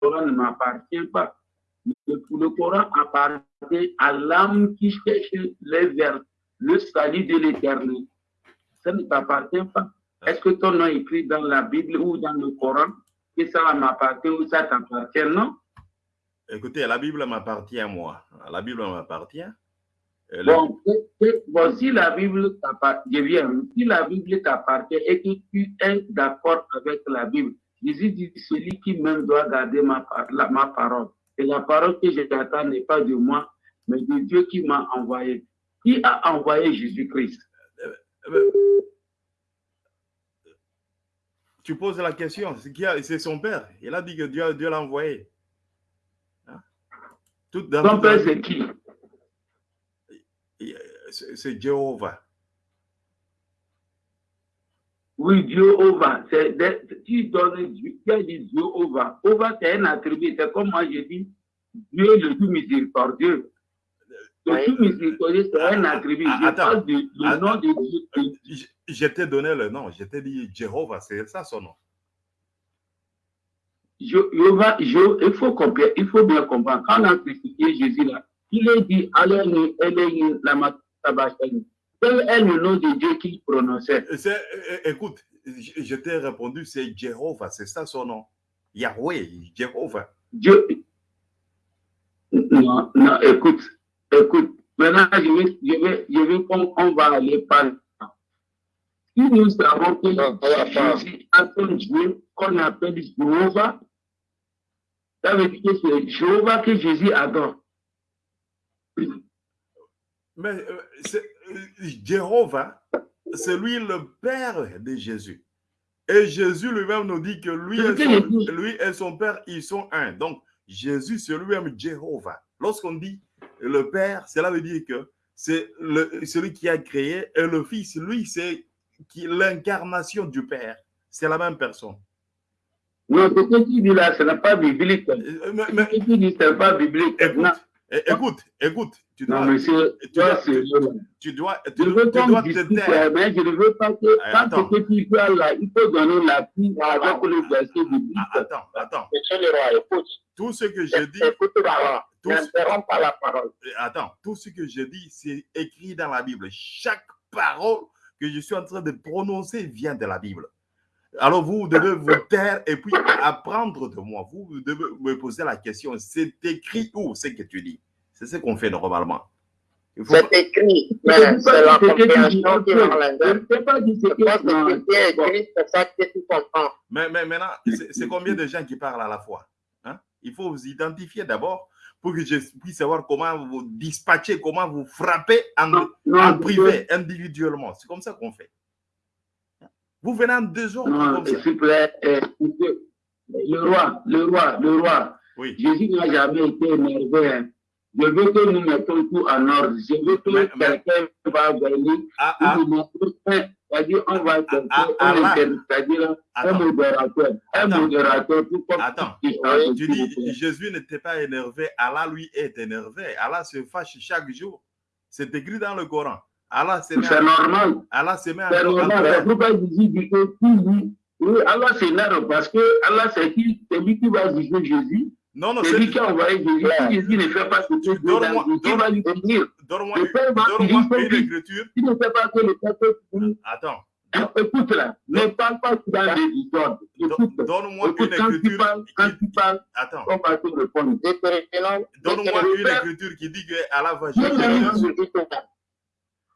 Coran ne m'appartient pas. Le, Coran appartient à l'âme qui cherche les vers, le salut de l'éternel. Ça ne t'appartient pas. Est-ce que ton nom est écrit dans la Bible ou dans le Coran? Que ça m'appartient ou ça t'appartient, non? Écoutez, la Bible m'appartient à moi. La Bible m'appartient. Bon, bon, si la Bible t'appartient, si la Bible t'appartient et que tu es d'accord avec la Bible, Jésus dit, celui qui même doit garder ma, ma parole. Et la parole que j'attends n'est pas de moi, mais de Dieu qui m'a envoyé. Qui a envoyé Jésus-Christ Tu poses la question, c'est son père. Il a dit que Dieu, Dieu l'a envoyé. Hein? Tout, Son père, c'est qui? C'est Jéhovah. Oui, Jéhovah. Tu donnes Dieu, tu as dit Jéhovah. Jéhovah, c'est un attribut. C'est comme moi, je dis Dieu le tout miséricordieux. Le tout miséricordieux, c'est un attribut. Je Attends. parle du nom de Dieu. Je t'ai donné le nom. Je t'ai dit Jéhovah, c'est ça son nom. Jéhovah, il faut comprendre, il faut bien comprendre. Quand on a crucifié Jésus là, il est dit, allez, allez, la matabachani. Quel est le nom de Dieu qu'il prononçait Écoute, je t'ai répondu, c'est Jéhovah, c'est ça son nom. Yahweh, Jéhovah. Dieu. Non, non, écoute, écoute. Maintenant, je vais, je vais, je vais on, on va aller par Si nous savons que Jésus a son Dieu qu'on appelle Jéhovah, ça veut dire que c'est Jéhovah que Jésus adore. Mais euh, Jéhovah, c'est lui le Père de Jésus. Et Jésus lui-même nous dit que lui et, son, lui et son Père, ils sont un. Donc, Jésus, c'est lui-même Jéhovah. Lorsqu'on dit le Père, cela veut dire que c'est celui qui a créé et le Fils, lui, c'est l'incarnation du Père. C'est la même personne. Non, ce que tu dis là, ce n'est pas biblique. Mais, mais, ce que tu dis, ce n'est pas biblique. Écoute, écoute, écoute. Tu dois, non, monsieur, tu dois, tu, tu dois, tu, je veux tu dois te taire. mais je ne veux pas que Attends. quand ce tu parles là, il faut donner l'appui avec le verset biblique. Ah, Attends, attends. Monsieur le roi, écoute. Tout ce que je dis, Écoute la N'interromps pas la parole. attends, tout ce que je dis, c'est écrit dans la Bible. Chaque parole que je suis en train de prononcer vient de la Bible. Alors vous devez vous taire et puis apprendre de moi. Vous devez me poser la question, c'est écrit où ce que tu dis? C'est ce qu'on fait normalement. C'est écrit, mais c'est la compréhension qui Je pense que écrit, c'est ça que tu comprends. Mais, mais maintenant, c'est combien de gens qui parlent à la fois hein? Il faut vous identifier d'abord pour que je puisse savoir comment vous dispatcher, comment vous frappez en, Non, non, en privé, individuellement. C'est comme ça qu'on fait. Vous venez en deux jours Non, s'il vous plaît, euh, le roi, le roi, le roi, Oui. Jésus n'a jamais été énervé. Je veux que nous mettons tout en ordre. Je veux que quelqu'un va venir, Ah, ah, c'est-à-dire on va chercher ah, un ah, inter- c'est-à-dire un modérateur, un modérateur attends. Tu dis. Jésus n'était pas énervé, Allah lui est énervé. Allah se fâche chaque jour. C'est écrit dans le Coran. Allah se met, C'est normal. Allah se met C'est normal. C'est pourquoi Jésus dit que qui dit, oui, Allah s'énerve parce que Allah c'est qui, c'est lui qui va juger Jésus. Non, non, C'est lui qui a envoyé Jésus. Si Jésus ne fait pas ce que Dieu va lui dire donne-moi il une écriture. Tu ne sais pas que le peuple Attends, écoute là, ne parle pas histoires. Écoute, don- donne-moi écoute, une quand tu écriture. parles, quand tu parles, Attends, on va te répondre. Deutéronome, donne-moi une écriture qui dit que Allah va juger l'a. Jésus.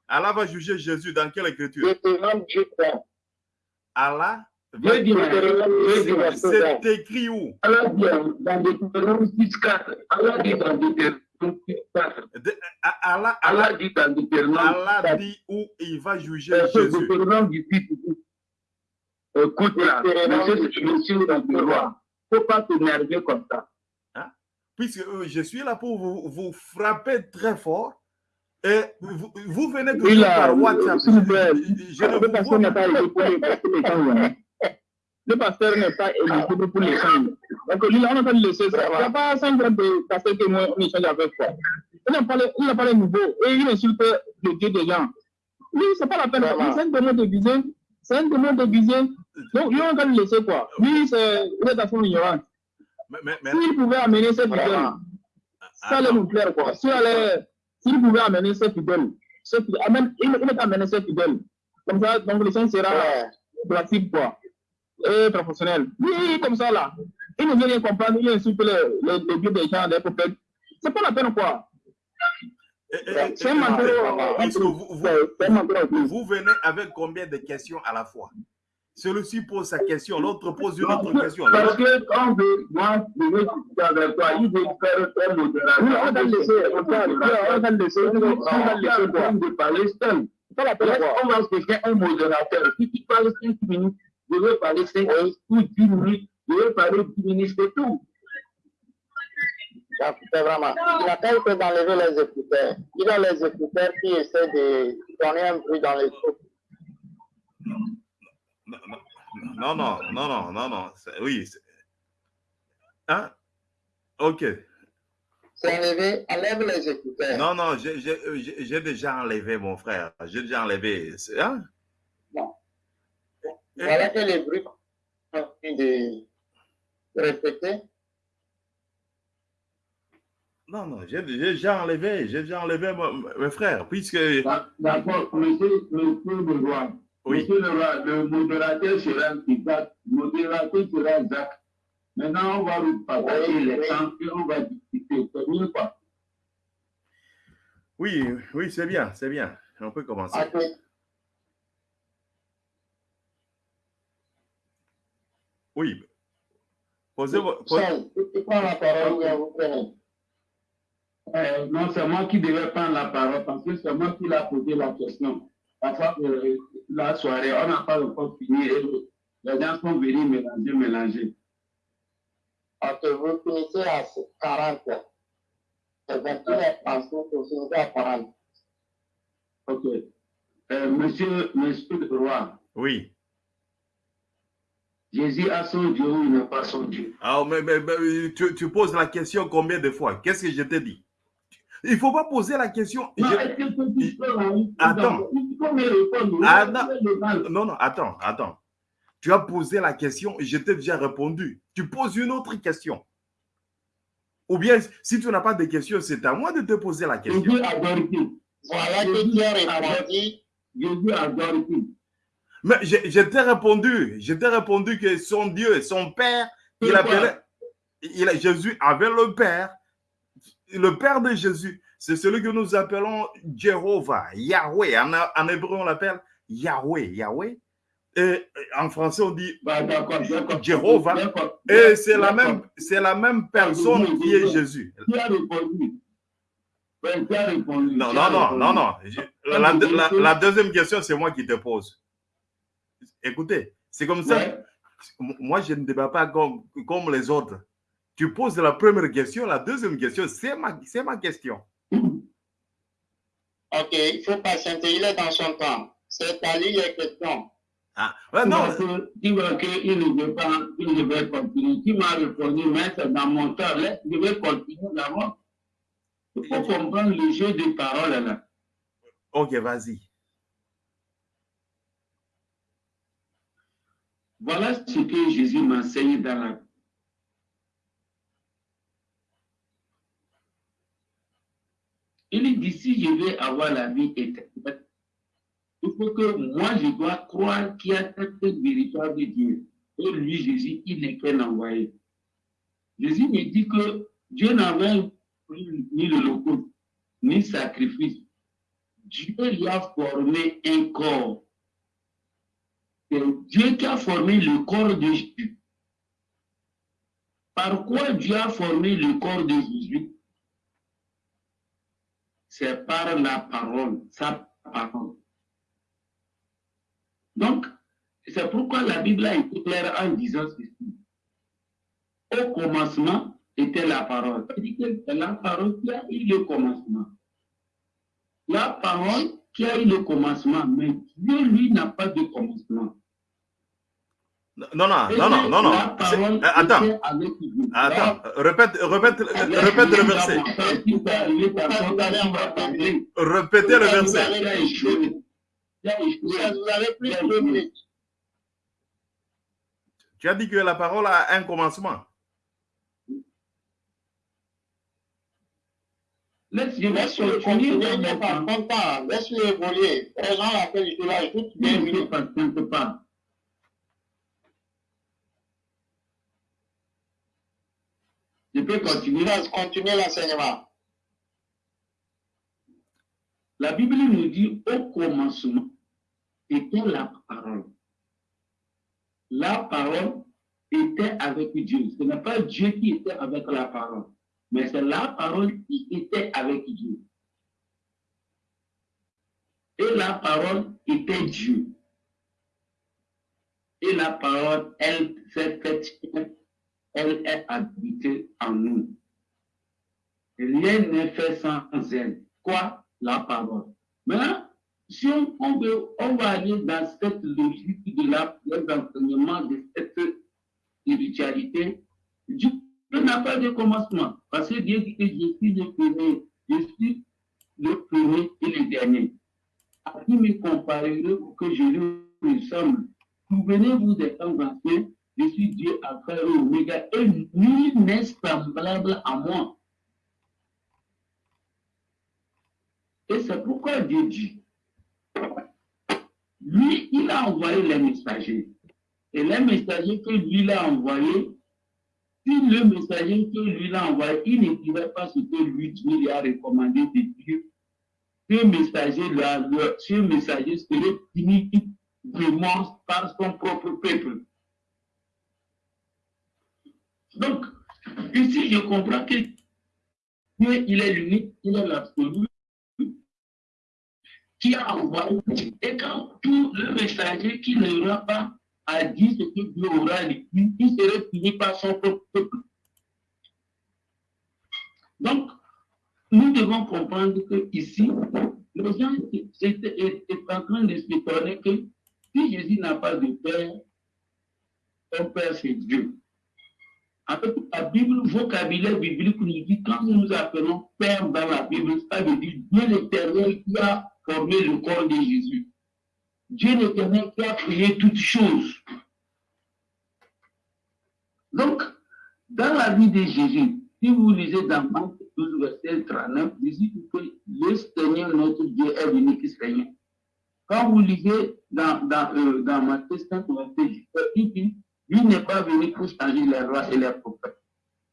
Allah va juger Jésus dans quelle écriture? Allah, C'est écrit où? Allah dit dans Deutéronome 6.4, Allah dit dans Deutéronome 6.4, De- A- Allah, dit dans Deutéronome Allah 6.4, dit où il va juger Euh, Jésus. Deutéronome du 6, Écoute là, monsieur, monsieur le roi, il ne faut pas t'énerver comme ça. Puisque euh, je suis là pour vous, vous frapper très fort. Et vous, vous venez toujours Oui, là, par WhatsApp. Je, je ne vous vois pas éligible pour les gens. hein. Le pasteur n'est pas éligible pour les gens. Donc, lui, on pas laissé ça. Il n'y a pas 5 grammes de pasteur que moi, on échange avec toi. Il n'a pas, pas les niveaux et il insulte le Dieu des gens. Lui, c'est pas la peine. C'est un démon déguisé. C'est un démon déguisé. Donc, lui, on va le laisser quoi. Lui, c'est, est. Mais, mais, mais- S'il pouvait amener ses fidèles, ça allait nous plaire, quoi. S'il allait- s'il pouvait amener ses fidèles, amène- il il peut amener ses fidèles. Comme ça, donc le son sera pratique, quoi. Et professionnel. Oui, comme ça, là. Il ne veut rien comprendre, il insulte les, les, les dieux des gens, des prophètes. C'est pas la peine, quoi. Eh, eh, eh, C'est un vous, vous, venez avec combien de questions à la fois Celui-ci pose sa question, l'autre pose une autre question. Parce que quand je, moi, je veux discuter avec toi, il veut faire un modérateur. Oui, on va laisser, on va on va le laisser, on va on va le laisser, quoi. de parler seul. C'est pas la peine, Laisse, quoi. on va chercher un modérateur. Si tu parles 5 minutes, je veux parler 5 minutes ou 10 minutes, je veux parler 10 minutes, c'est tout. C'est vraiment. Il n'a pas été d'enlever les écouteurs. Il a les écouteurs qui essaient de donner un bruit dans les trous. Non, non, non, non, non, non. Oui. c'est- Hein? Ok. C'est enlevé, enlève les écouteurs. Non, non, j'ai- j'ai déjà enlevé mon frère. J'ai déjà enlevé. Hein? Voilà que les bruits sont en train de répéter. Non, non, j'ai j'ai déjà enlevé. J'ai déjà enlevé mon, mon frère. Puisque. D'accord, monsieur, monsieur le roi. Oui. Monsieur le roi, le modérateur sera Isaac, le modérateur sera Jacques. Maintenant, on va vous partager Oui, les oui. temps et on va discuter. C'est mieux quoi. Oui, oui, c'est bien, c'est bien. On peut commencer. Ok. Oui. Posez vos. posez- Seul, tu prends la parole ou bien vous prenez. Euh, non, c'est moi qui devais prendre la parole parce que c'est moi qui l'ai posé la question. Parfois, euh, la soirée, on n'a pas encore fini et les gens sont venus mélanger, mélanger. Ok, vous finissez à 40. C'est 21 pensions pour finir à 40. Ok. Euh, monsieur, monsieur le roi, Oui. Jésus a son Dieu ou il n'a pas son Dieu. Ah, mais, mais- mais tu, tu poses la question combien de fois? Qu'est-ce que je t'ai dit? Il ne faut pas poser la question. Non, Je- est-ce que tu peux en- Attends. Ah, non. Non, non, attends, attends. Tu as posé la question et je t'ai déjà répondu. Tu poses une autre question. Ou bien, si tu n'as pas de questions, c'est à moi de te poser la question. Jésus adore qui Voilà que tu as répondu. Jésus adore qui Mais je, t'ai répondu. Je t'ai répondu que son Dieu, son Père, il appelait. Il, Jésus avait le Père. Le Père de Jésus, c'est celui que nous appelons Jéhovah, Yahweh. En, en hébreu, on l'appelle Yahweh, Yahweh. Et en français, on dit Bah. Jéhovah. Et c'est la même, c'est la même personne qui est Jésus. Répondu? Répondu? Non, non, non, non, non. La- la deuxième question, c'est moi qui te pose. Écoutez, c'est comme ça. Ouais. Moi, je ne débat pas comme, comme les autres. Tu poses la première question, la deuxième question, c'est ma, ma question. Ok, il faut patienter. Il est dans son temps. C'est à lui les questions. Ah, ouais, non, tu vois qu'il ne veut pas, il ne veut continuer. Tu m'as répondu, mais c'est dans mon temps. Laisse, je vais continuer d'abord. Il faut comprendre le jeu de parole là. ok, vas-y. Voilà ce que Jésus m'enseigne dans la Il dit si je vais avoir la vie éternelle, il faut que moi je dois croire qu'il y a cette véritable Dieu. Et lui, Jésus, il n'est qu'un envoyé. Jésus me dit que Dieu n'avait ni le loco, ni sacrifice. Dieu lui a formé un corps. C'est Dieu qui a formé le corps de Jésus. Par quoi Dieu a formé le corps de Jésus? C'est par la parole, sa parole. Donc, c'est pourquoi la Bible a été claire en disant ceci. Au commencement était la parole. C'est la parole qui a eu le commencement. La parole qui a eu le commencement, mais Dieu, lui, n'a pas de commencement. Non, non, non, non, non, non. Euh, attends. Euh, attends. Répète, répète, euh, répète le verset. Répétez le verset. Tu as dit que la parole a un commencement. Laisse-le ne pas, pas. Je peux continuer. Continuer l'enseignement. La Bible nous dit au commencement était la parole. La parole était avec Dieu. Ce n'est pas Dieu qui était avec la parole, mais c'est la parole qui était avec Dieu. Et la parole était Dieu. Et la parole, elle s'est faite, elle est habitée en nous. Rien n'est fait sans elle. Quoi? La parole. Maintenant, si on, veut, on va aller dans cette logique de l'enseignement de cette spiritualité, Dieu n'a pas de commencement. Parce que Dieu dit que je suis le premier, je suis le premier et le dernier. À qui me comparerez pour que je lui ressemble? Souvenez-vous des temps anciens, suis Dieu, Alpha et Oméga, et nul n'est semblable à moi. Et c'est pourquoi Dieu dit, lui, il a envoyé les messagers. Et les messagers que lui a envoyés, si le messager que lui a envoyé, il ne dirait pas ce que lui, lui a recommandé de dire, ce messager-là, ce messager serait fini vraiment par son propre peuple. Donc, ici, je comprends que Dieu, il est l'unique, il est l'absolu, qui a envoyé. Et quand tout le messager qui n'aura pas à dire ce que Dieu aura dit, il serait fini par son propre peuple. Donc, nous devons comprendre que ici, les gens étaient en train de s'étonner que si Jésus n'a pas de père, son père c'est Dieu. Fait, la Bible, le vocabulaire biblique nous dit, quand nous nous appelons Père dans la Bible, ça veut dire Dieu l'éternel qui a formé le corps de Jésus. Dieu l'éternel qui a créé toutes choses. Donc, dans la vie de Jésus, si vous lisez dans Marc 12, verset 39, Jésus dit que le Seigneur notre Dieu est l'unique Seigneur. Quand vous lisez dans, dans, euh, dans Matthieu 5, verset il dit, lui n'est pas venu pour changer les rois et les prophètes.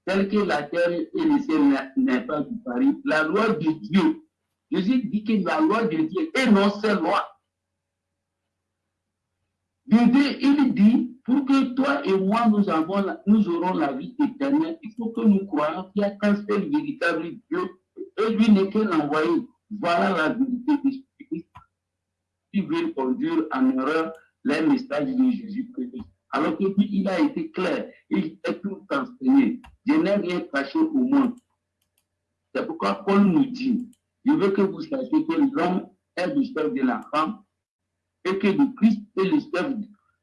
Tel que la terre et le ciel n'est pas du Paris, la loi de Dieu Jésus dit que la loi de Dieu et non ses loi. il dit, pour que toi et moi, nous, avons, nous aurons la vie éternelle, il faut que nous croyons qu'il y a qu'un seul véritable Dieu, et lui n'est qu'un envoyé. Voilà la vérité de Jésus qui veut conduire en erreur les messages de Jésus-Christ. Alors que lui, il a été clair, il est tout enseigné. Je n'ai rien caché au monde. C'est pourquoi Paul nous dit, je veux que vous sachiez que l'homme est le chef de la femme et que le Christ est le chef,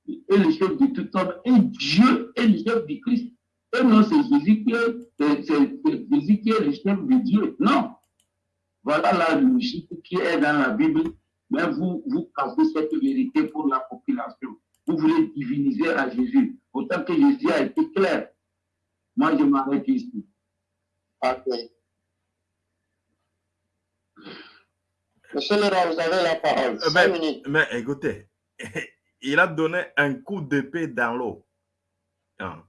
est le chef de tout homme et Dieu est le chef du Christ. Et non, c'est Jésus qui est, qui est le chef de Dieu. Non. Voilà la logique qui est dans la Bible. Mais vous, vous cassez cette vérité pour la population. Vous voulez diviniser à Jésus. Autant que Jésus a été clair. Moi, je m'arrête ici. Okay. Monsieur Leroy, vous avez la parole. Mais, mais, écoutez, il a donné un coup d'épée dans l'eau. Hein.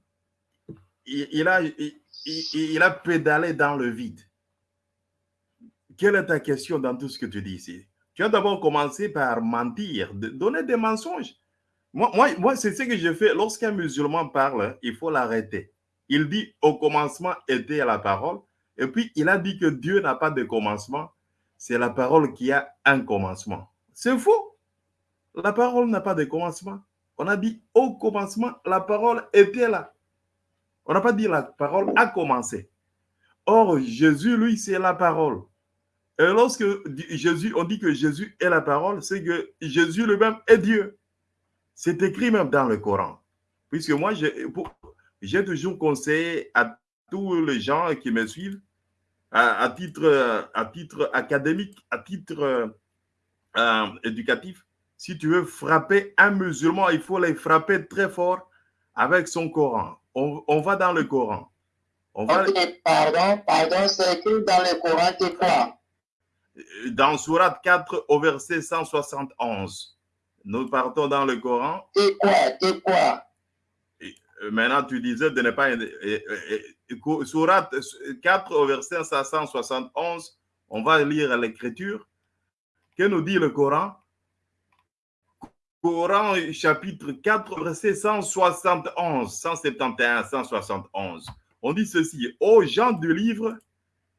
Il, a, il, a pédalé dans le vide. Quelle est ta question dans tout ce que tu dis ici? Tu as d'abord commencé par mentir, donner des mensonges. Moi, moi, c'est ce que je fais. Lorsqu'un musulman parle, il faut l'arrêter. Il dit au commencement était la parole. Et puis, il a dit que Dieu n'a pas de commencement c'est la parole qui a un commencement. C'est faux. La parole n'a pas de commencement. On a dit au commencement, la parole était là. On n'a pas dit la parole a commencé. Or, Jésus, lui, c'est la parole. Et lorsque Jésus, on dit que Jésus est la parole, c'est que Jésus lui-même est Dieu. C'est écrit même dans le Coran. Puisque moi, j'ai toujours conseillé à tous les gens qui me suivent à, titre, à titre académique, à titre euh, euh, éducatif, si tu veux frapper un musulman, il faut les frapper très fort avec son Coran. On, va dans le Coran. On va... Pardon, pardon, c'est écrit dans le Coran, c'est quoi? Dans Surat 4 au verset 171. Nous partons dans le Coran. C'est quoi? C'est quoi? Euh, Maintenant, tu disais de ne pas... Surat 4 au verset 171, on va lire l'écriture. Que nous dit le Coran? Coran chapitre 4, verset 171, 171, 171. On dit ceci, aux gens du livre,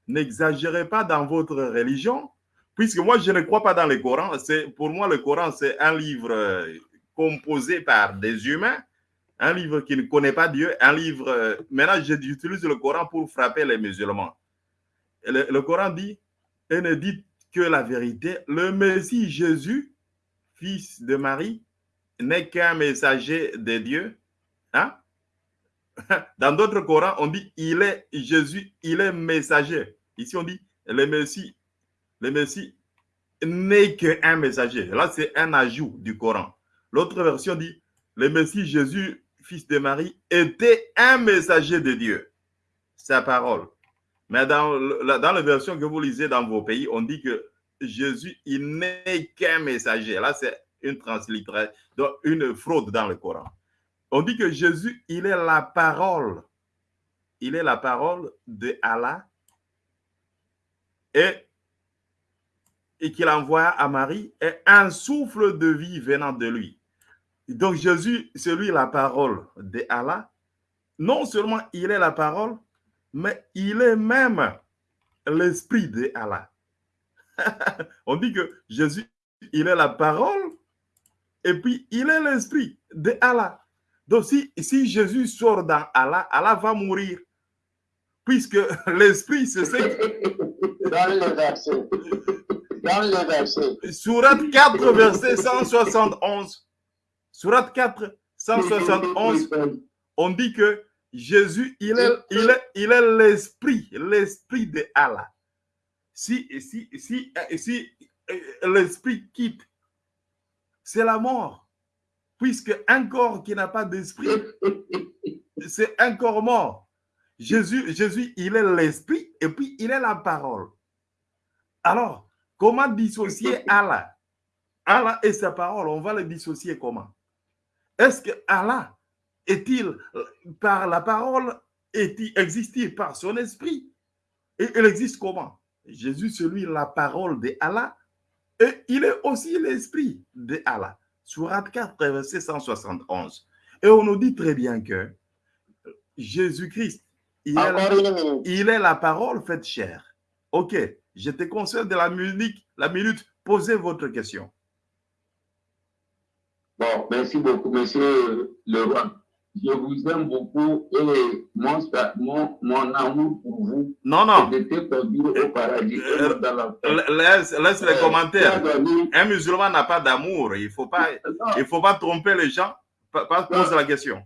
n'exagérez pas dans votre religion, puisque moi je ne crois pas dans le Coran. Pour moi, le Coran, c'est un livre euh, composé par des humains, un livre qui ne connaît pas Dieu, un livre... Euh, maintenant, j'utilise le Coran pour frapper les musulmans. Le, Coran dit, et ne dites que la vérité, le Messie Jésus fils de Marie, n'est qu'un messager de Dieu. Hein? Dans d'autres Corans, on dit il est Jésus, il est messager. Ici, on dit le Messie, le Messie n'est qu'un messager. Là, c'est un ajout du Coran. L'autre version dit le Messie Jésus, fils de Marie, était un messager de Dieu. Sa parole. Mais dans, dans la version que vous lisez dans vos pays, on dit que Jésus, il n'est qu'un messager. Là, c'est une translittération, une fraude dans le Coran. On dit que Jésus, il est la parole. Il est la parole de Allah et, et qu'il envoie à Marie est un souffle de vie venant de lui. Donc Jésus, c'est lui la parole de Allah. Non seulement il est la parole, mais il est même l'esprit de Allah. On dit que Jésus, il est la parole et puis il est l'esprit de Allah. Donc si, si Jésus sort dans Allah, Allah va mourir. Puisque l'esprit, c'est ce. Surat 4, verset 171. Surat 4, 171. On dit que Jésus, il est, il est, il est l'esprit, l'esprit de Allah si, si, si, si euh, l'esprit quitte, c'est la mort. Puisque un corps qui n'a pas d'esprit, c'est un corps mort. Jésus, Jésus, il est l'esprit et puis il est la parole. Alors, comment dissocier Allah? Allah et sa parole, on va le dissocier comment? Est-ce que Allah est-il par la parole, existe-t-il par son esprit? Et il existe comment? Jésus, c'est lui la parole de Allah. Et il est aussi l'esprit de Allah. Surat 4, verset 171. Et on nous dit très bien que Jésus-Christ, il, il, est la parole faite chair. Ok, je te conseille de la minute, la minute, posez votre question. Bon, merci beaucoup, monsieur le roi je vous aime beaucoup et mon, mon, mon amour pour vous non, non. perdu au paradis. Euh, laisse, laisse les commentaires. Un musulman n'a pas d'amour. Il ne faut, pas, il faut pas tromper les gens. Pas, pose la question.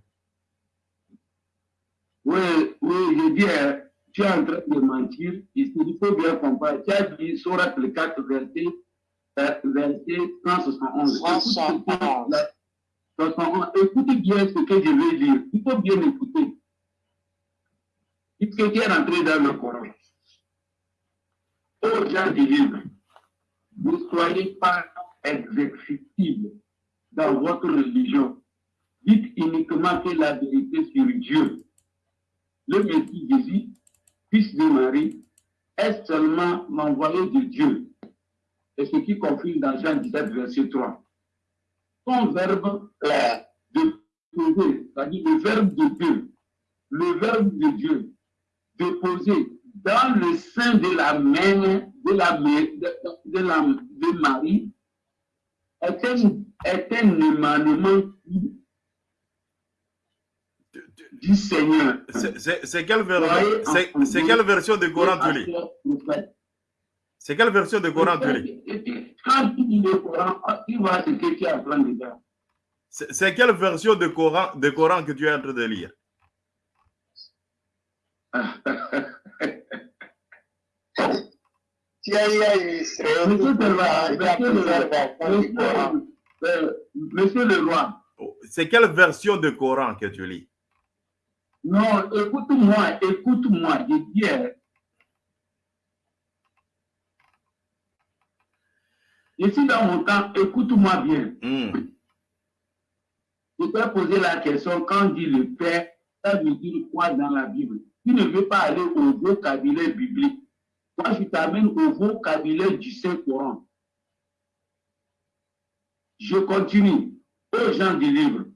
Oui, oui, je dis, hein, tu es en train de mentir. Il faut bien comprendre. Tu as dit sur le 4 verset, euh, verset 171. 171. Écoutez bien ce que je vais dire. Il faut bien écouter. Puisque tu es rentré dans le Coran. Aux gens du livre, ne soyez pas exécutibles dans votre religion. Dites uniquement que la vérité sur Dieu. Le Messie Jésus, fils de Marie, est seulement l'envoyé de Dieu? Et ce qui confirme dans Jean 17, verset 3 son verbe de poser, c'est-à-dire le verbe de Dieu, le verbe de Dieu, de poser dans le sein de la main de la de, la, Marie est un, est un émanement du Seigneur. C'est quelle, quelle, version de Coran tu lis? c'est quelle version de Coran tu lis? Quand tu lis le Coran, tu vois ce que tu dire. C'est quelle version de Coran, de Coran que tu es en train de lire? Monsieur le roi. C'est quelle version de Coran que tu lis? Non, écoute-moi, écoute-moi, je dis, hein. je suis dans mon temps, écoute-moi bien. Hmm. Je t'ai posé la question, quand dit le Père, ça veut dire quoi dans la Bible Tu ne veux pas aller au vocabulaire biblique. Moi, je t'amène au vocabulaire du Saint-Coran. Je continue. Aux gens du livre,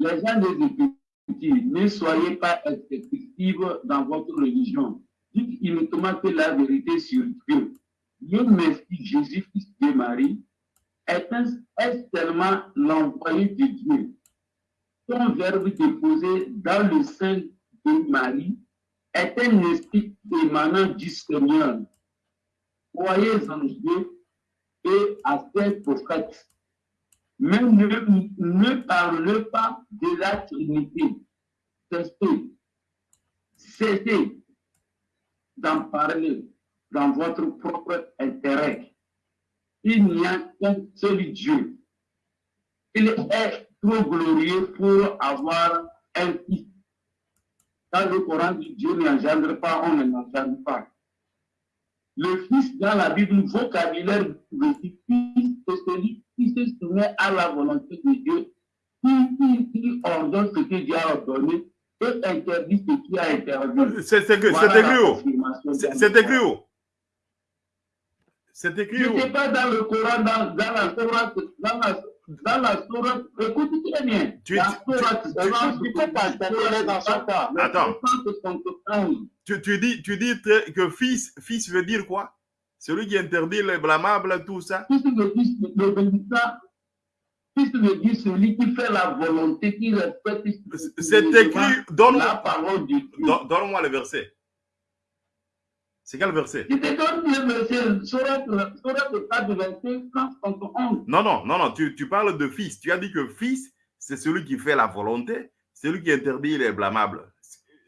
les gens des Écritures, ne soyez pas excessifs dans votre religion. Dites uniquement que la vérité sur Dieu. Dieu merci Jésus, fils de Marie, est, un, est seulement l'envoyé de Dieu? Son verbe déposé dans le sein de Marie est un esprit émanant du Seigneur. Croyez en Dieu et à ses prophètes. Mais ne, ne parlez pas de la Trinité. Cessez, cessez d'en parler dans votre propre intérêt. Il n'y a qu'un seul Dieu. Il est trop glorieux pour avoir un fils. Dans le Coran Dieu n'engendre pas, on ne l'engendre pas. Le fils dans la Bible, vocabulaire le fils, c'est celui qui se soumet à la volonté de Dieu, qui, qui, qui ordonne ce que Dieu a ordonné et interdit ce qui a interdit. C'est écrit où? C'est écrit où? C'est écrit Je où? ne sais pas dans le Coran, dans, dans la Sourate, dans la, dans la Sourate, écoute très bien. Tu- la tu- Sourate, tu- tu peux pas dans son Attends. 171. tu, tu dis, tu dis que fils, fils veut dire quoi? Celui qui interdit les blâmables, tout ça Fils veut dire, le bénissant, fils veut dire celui qui fait la volonté, qui respecte C'est écrit, la donne-moi parole de Dieu. don- donne-moi le verset. C'est quel verset? Je te donne le verset, Sourate, Sourate 4, verset 171. Non, non, non, non, tu, tu parles de fils. Tu as dit que fils, c'est celui qui fait la volonté, celui qui interdit les blâmables.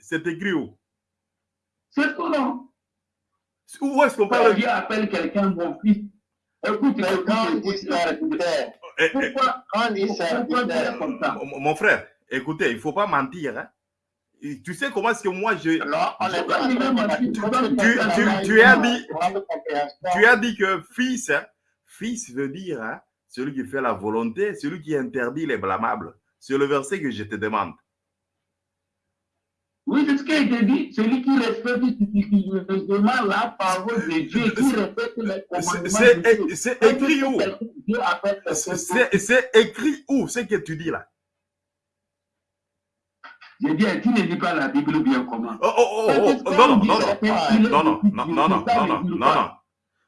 C'est écrit où? C'est le Coran. Où est-ce qu'on Quand parle Dieu appelle quelqu'un mon fils, écoute, Mais écoute, quand dit serviteur, Eh, eh, pourquoi, quand on dit serviteur, comme ça? Mon frère, écoutez, il ne faut pas mentir. hein. Tu sais comment est-ce que moi, je, il as dit- tu as dit que fils, hein, fils veut dire hein, celui qui fait la volonté, celui qui interdit les blâmables. C'est le verset que je te demande. Oui, c'est ce qu'il te dit. Celui qui respecte la parole de Dieu, qui respecte les commandements C'est- écrit où? C'est écrit où ce que tu dis là? Je dis, tu ne lis pas la Bible bien comment? Oh, oh, oh, oh, non, non, non, non, non, non, non, non, non, non, non, non, non.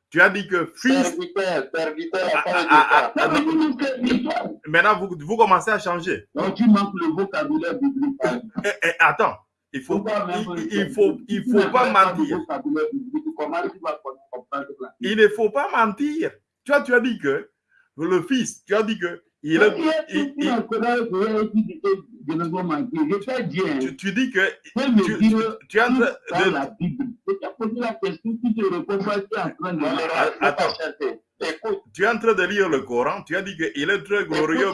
Tu as dit que fils. Ah, ah, ah, Maintenant, vous, vous commencez à changer. donc tu manques le vocabulaire biblique. Eh, eh, attends, il faut, il, il, faut, il faut pas mentir. Il ne faut pas mentir. Tu as, tu as dit que le fils, tu as dit que il est, il, il, tu, tu, dis que tu, tu, tu as ah, ah, tu es en train de lire le Coran, tu as dit qu'il est très glorieux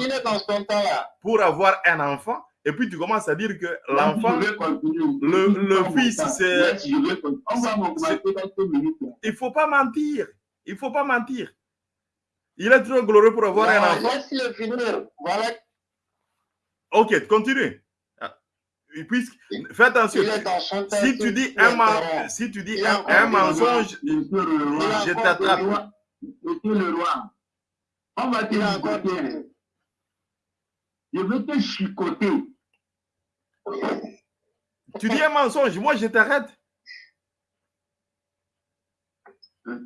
pour avoir un enfant. Et puis tu commences à dire que l'enfant, le, fils, c'est... Il ne faut pas mentir. Il ne faut pas mentir. Il est trop glorieux pour avoir un enfant. Laisse-le. Voilà. Ok, continue. Fais attention. Si tu dis un, man, si tu dis un, mensonge, je t'attrape. On va. Je vais te chicoter. Tu dis un mensonge, moi je t'arrête.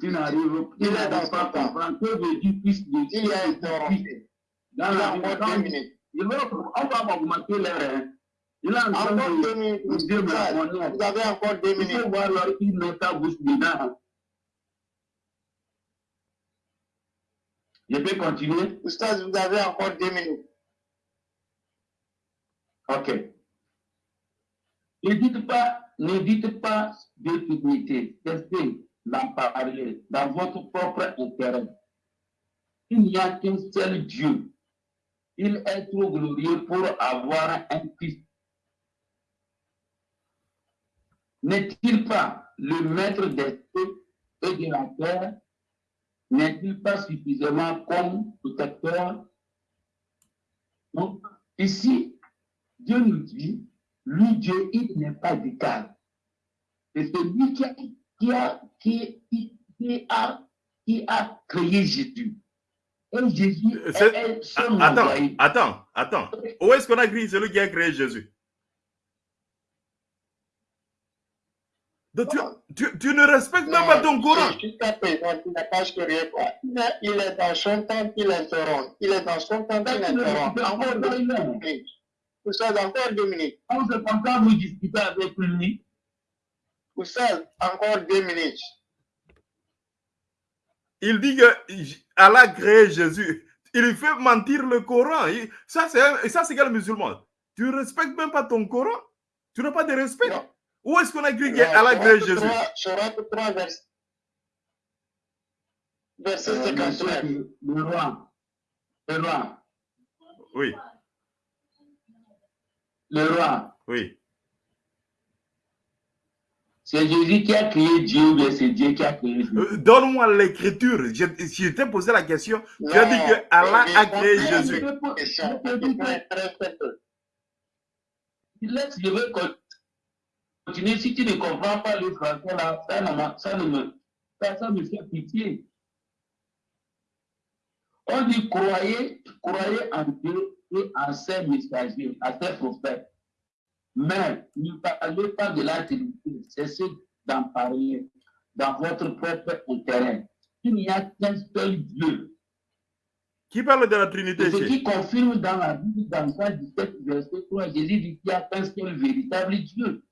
Tu n'arrives tu Il est n'arrives dans pas à comprendre. Que veut dire fils de Il a interrompu. Dans Il la a minutes. il veut- on va m'augmenter l'air. hein. Il train Encore deux de minutes. Vous avez encore deux Il faut minutes. voir leur il met ta bouche dedans. Je peux continuer? Oustaz, vous avez encore deux minutes. Ok. Ne dites pas, ne dites pas. Testez d'en parler dans votre propre intérêt. Il n'y a qu'un seul Dieu. Il est trop glorieux pour avoir un fils. n'est-il pas le maître des cieux et de la terre? N'est-il pas suffisamment comme protecteur? Donc, ici, Dieu nous dit, lui, Dieu, il n'est pas d'égal. Et c'est lui qui a, qui a, qui, qui a, qui a créé Jésus. Et Jésus est, est son Attends, envoyé. attends, attends. Où est-ce qu'on a écrit celui qui a créé Jésus? Donc, tu, tu, tu ne respectes même pas ton Coran. Jusqu'à présent, tu n'as pas créé quoi. Il est- Il est dans son temps qu'il interrompt. Il est dans son temps qu'il interrompt. Encore savez, encore deux minutes. On se comme ça, vous discutez avec lui. Vous savez, encore deux minutes. Il dit que Allah a créé Jésus. Il fait mentir le Coran. Ça, c'est ça, c'est quel musulman Tu ne respectes même pas ton Coran. Tu n'as pas de respect. Non. Où est-ce qu'on a écrit qu'Allah a créé Jésus? 3, Sourate 3, vers- verset 59. monsieur, le roi, le roi, Oui, le roi, oui. c'est Jésus qui a créé Dieu ou bien c'est Dieu qui a créé Jésus Euh, Donne-moi l'écriture. Je, je t'ai posé la question. Tu as dit que Allah a créé Jésus. Laisse, je vais con- continuer. Si tu ne comprends pas le français, là, ça, ne m'a- ça, ne me, ça, ça me fait pitié. On dit croyez, croyez en Dieu et en ses messagers, en ses prophètes. Mais ne parlez pas de la Trinité, cessez d'en parler dans votre propre intérêt. Il n'y a qu'un seul Dieu. Qui parle de la Trinité ce qui confirme dans la Bible, dans Jean 17, verset 3, Jésus dit qu'il n'y a qu'un seul véritable Dieu.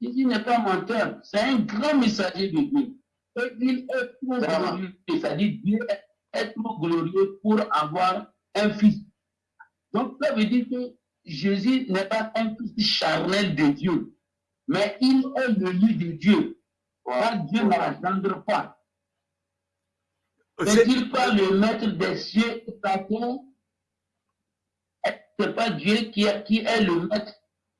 Jésus n'est pas menteur, c'est un grand messager de Dieu. Et il est trop glorieux, c'est-à-dire Dieu est trop glorieux pour avoir un fils. Donc ça veut dire que Jésus n'est pas un fils charnel de Dieu, mais il est le lit de Dieu. Car Dieu n'engendre pas. C'est- N'est-il pas le maître des cieux et de la terre Est-ce que pas Dieu qui est, qui est le maître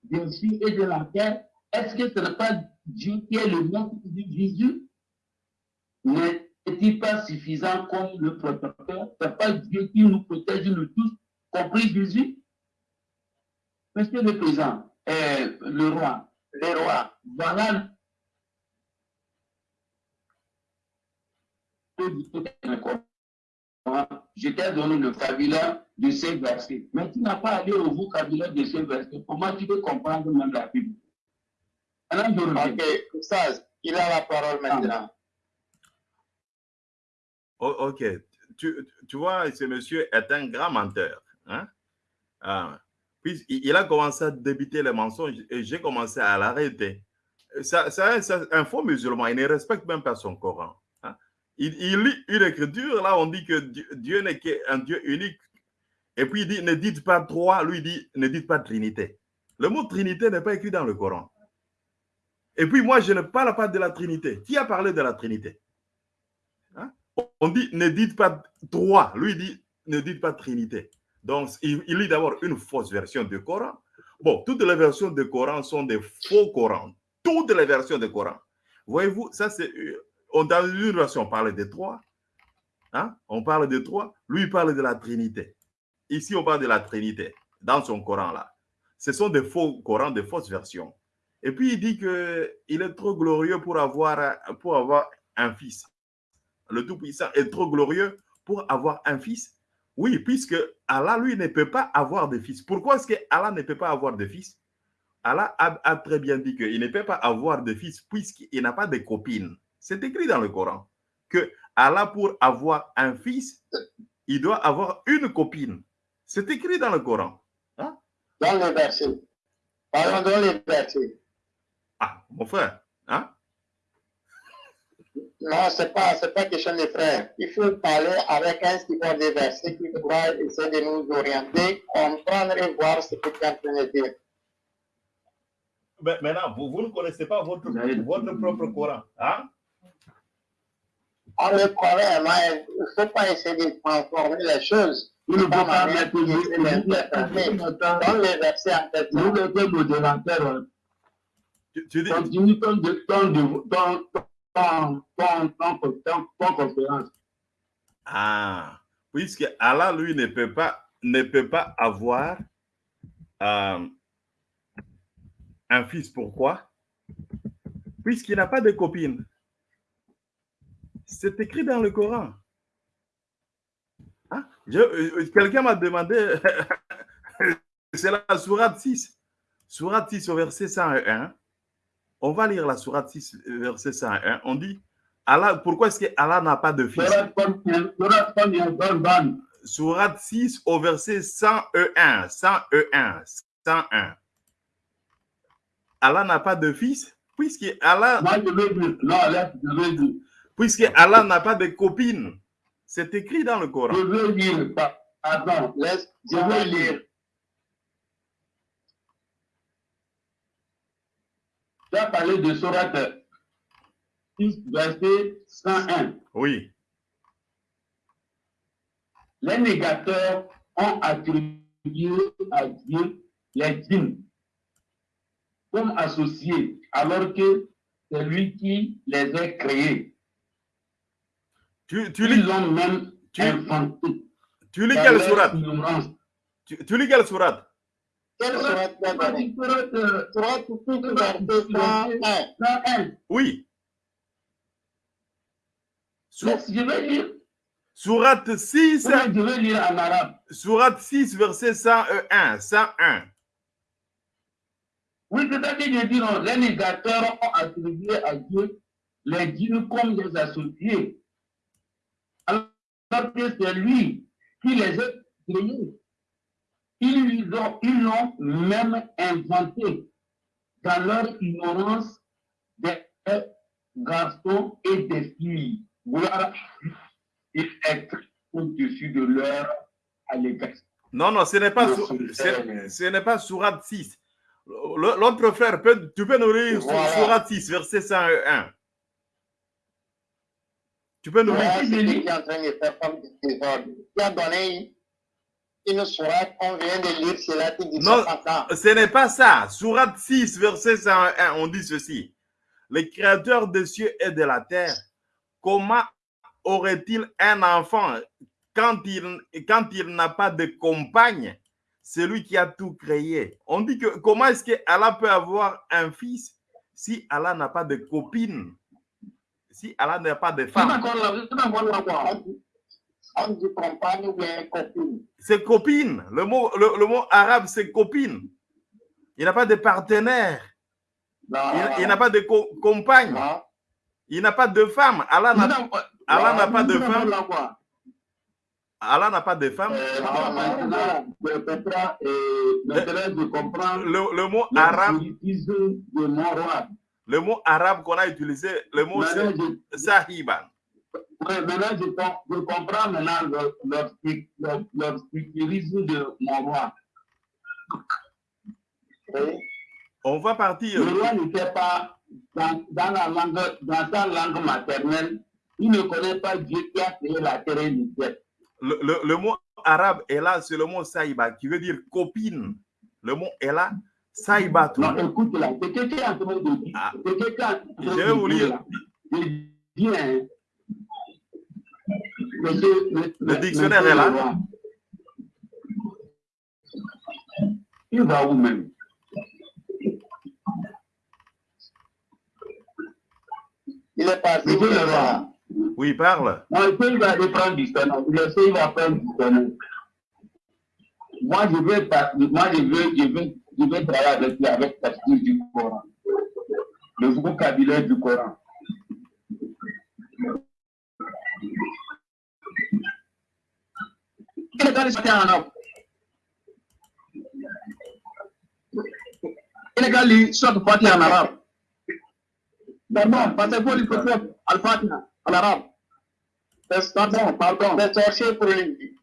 des cieux et de la terre Est-ce que ce n'est pas Dieu qui est le maître de Jésus? N'est-il pas suffisant comme le protecteur? Ce n'est pas Dieu qui nous protège, nous tous, compris Jésus Monsieur le Président, euh, le roi, Le roi, voilà Je t'ai donné le vocabulaire de ces versets. Mais tu n'as pas allé au vocabulaire de ces versets. Comment tu peux comprendre même la Bible? Ok, ça, il a la parole maintenant. Oh, ok. Tu, tu vois, ce monsieur est un grand menteur. Hein? Ah. Puis il a commencé à débiter les mensonges et j'ai commencé à l'arrêter. Ça- un faux musulman, il ne respecte même pas son Coran. hein? Il, lit une écriture, là on dit que Dieu, n'est qu'un Dieu unique. Et puis il dit, ne dites pas trois, lui dit, ne dites pas Trinité. Le mot Trinité n'est pas écrit dans le Coran. Et puis moi, je ne parle pas de la Trinité. Qui a parlé de la Trinité Hein? On dit, ne dites pas trois, lui dit, ne dites pas Trinité. Donc, il, il lit d'abord une fausse version du Coran. Bon, toutes les versions du Coran sont des faux Corans. Toutes les versions du Coran. Voyez-vous, ça c'est. euh, dans une version, on parle de trois. Hein? On parle de trois. Lui, il parle de la Trinité. Ici, on parle de la Trinité, dans son Coran là. Ce sont des faux Corans, des fausses versions. Et puis, il dit qu'il est trop glorieux pour avoir un fils. Le Tout-Puissant est trop glorieux pour avoir un fils. Oui, puisque Allah, lui, ne peut pas avoir de fils. Pourquoi est-ce que Allah ne peut pas avoir de fils? Allah a, a très bien dit qu'il ne peut pas avoir de fils puisqu'il n'a pas de copine. C'est écrit dans le Coran que Allah, pour avoir un fils, il doit avoir une copine. C'est écrit dans le Coran. Dans les versets. Parlons dans les versets. Ah, mon frère, hein? Non, ce n'est pas, c'est pas question de frères. Il faut parler avec un suivant des versets qui pourra essayer de nous orienter, comprendre et voir ce que tu es en train de dire. Mais maintenant, vous, vous ne connaissez pas votre, votre propre Coran. Hein? On le connaît, mais il ne faut pas essayer de transformer les choses. Vous ne pouvez Pas mettre les versets en modérateur. Tu, tu dis, Continue ton, de- ton, de- ton, ton, ton conférence. ah, puisque Allah, lui, ne peut pas, ne peut pas avoir euh, un fils. Pourquoi? Puisqu'il n'a pas de copine. C'est écrit dans le Coran. Je- euh, Quelqu'un m'a demandé, c'est la sourate 6. Sourate 6 au verset 101. On va lire la sourate 6, verset 101. On dit, Allah, pourquoi est-ce que Allah n'a pas de fils? Sourate combien? Sourate combien? Bonne, bonne. Sourate 6 au verset 101. 101. 101. Allah n'a pas de fils, puisque Allah, je veux je veux puisque Allah n'a pas de copine. C'est écrit dans le Je Coran. veux dire. pa- Pardon. Laisse, Je veux lire. Tu as parlé de Sourate 6, verset 101. Oui. Les négateurs ont attribué à Dieu les djinns comme associés, alors que c'est lui qui les a créés. Tu, tu lis, Ils l'ont même tu- inventé. tu lis quelle sourate? Tu, tu lis quelle sourate? Oui. Sou- Laisse, Je vais lire. Sourate 6, Ou bien Je vais lire en arabe. sourate 6, verset 101. 101. Oui, c'est-à-dire que je dis non, les négateurs ont attribué à Dieu les djinns comme des associés. Alors que c'est lui qui les a créés. Ils l'ont ils même inventé dans leur ignorance des garçons et des filles. Vouloir être au-dessus de leur allégation. Non, non, ce n'est pas, ce, n'est pas sourate 6. Le- L'autre frère, peut- tu peux nous lire Voilà. sourate 6, verset 101. Tu peux nous lire. Voilà, une sourate, on vient de lire cela, tu dis Non. ça pas ça. Ce n'est pas ça. Sourate 6, verset 101, on dit ceci. Le créateur des cieux et de la terre, comment aurait-il un enfant quand il, quand il n'a pas de compagne? C'est lui qui a tout créé. On dit que comment est-ce que Allah peut avoir un fils si Allah n'a pas de copine? Si Allah n'a pas de C'est femme c'est compagne ou bien copine. C'est copine. Le mot, le, le mot arabe, c'est copine. Il n'a pas de partenaire. Non, Il, il n'a pas de co- compagne. Non. Il n'a pas de femme. Allah n'a n'a pas de femme. Allah n'a pas de femme. Euh, euh, Le, le mot arabe, le mot qu'on a utilisé, le mot c'est sahiban. Ouais, maintenant, je, je comprends maintenant le, le, le, le spiritisme de mon roi. On va partir. Le roi n'était pas dans, dans, la langue, dans sa langue maternelle. Il ne connaît pas Dieu qui a créé la terre et le ciel. Le, le- le mot arabe est là, c'est le mot sahiba qui veut dire copine. Le mot est là, sahiba. Non, écoute là, c'est que tu es en train de dire. Ah. C'est que tu es en train Je vais vous lire. là. Le, Le dictionnaire est là. Il va où même? Il est parti. Le le roi. roi Oui, parle. Non, il peut, il aller prendre. Je sais, il va prendre du tonneau. Moi, je pas- moi, je veux, je veux, je vais travailler avec avec la du Coran. Le vocabulaire du Coran. Quel est le sortir en arabe Il est allé sortir Fatiha en arabe. D'abord, parce qu'il faut lui faire Al-Fatiha en arabe. Pardon, pardon. C'est sorcier pour lui.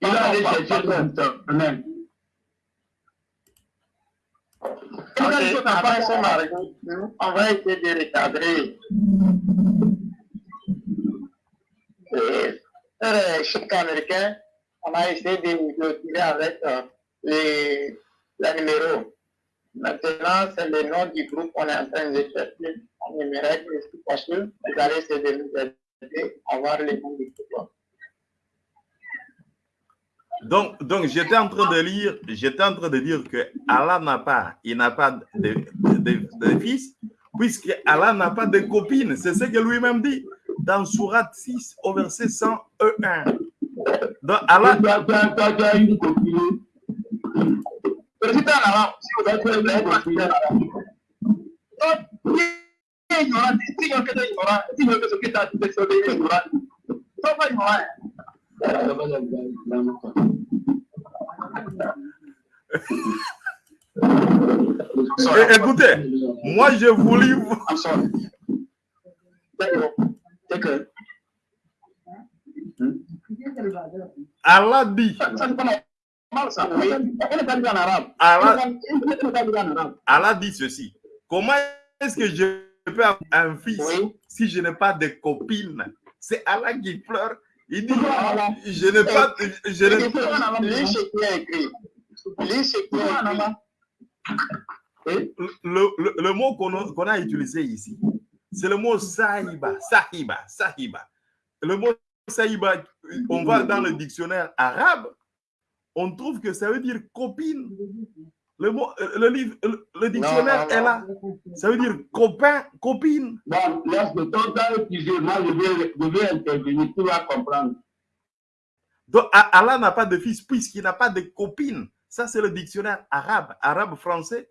Il va aller chercher le internet. Ok, Après son mari, on va essayer de recadrer. Et, euh, chaque Américain, on a essayé de, de tirer avec euh, les, les numéros. Maintenant, c'est le nom du groupe qu'on est en train de chercher. On aimerait que je vous allez essayer de nous aider à voir les noms du groupe. Donc, donc j'étais en train de lire, j'étais en train de dire que Allah n'a pas, il n'a pas de, de, de, fils, puisque Allah n'a pas de copine. C'est ce que lui-même dit dans Surat 6 au verset 101. Donc Allah. Écoutez, moi je vous livre. Allah dit. Allah, Allah dit ceci. Comment est-ce que je peux avoir un fils si je n'ai pas de copine C'est Allah qui pleure. Il dit, je n'ai pas... Je n'ai pas... Le, le, le mot qu'on a, qu'on a utilisé ici, c'est le mot sahiba, sahiba, sahiba. Le mot sahiba, on va dans le dictionnaire arabe, on trouve que ça veut dire copine. Le, mot, le, livre, le, dictionnaire non, non, est là. Ça veut dire copain, copine. Bon, laisse le temps d'utiliser. Moi, je vais, je vais intervenir. Tu vas comprendre. Donc, Allah n'a pas de fils puisqu'il n'a pas de copine. Ça, c'est le dictionnaire arabe, arabe-français.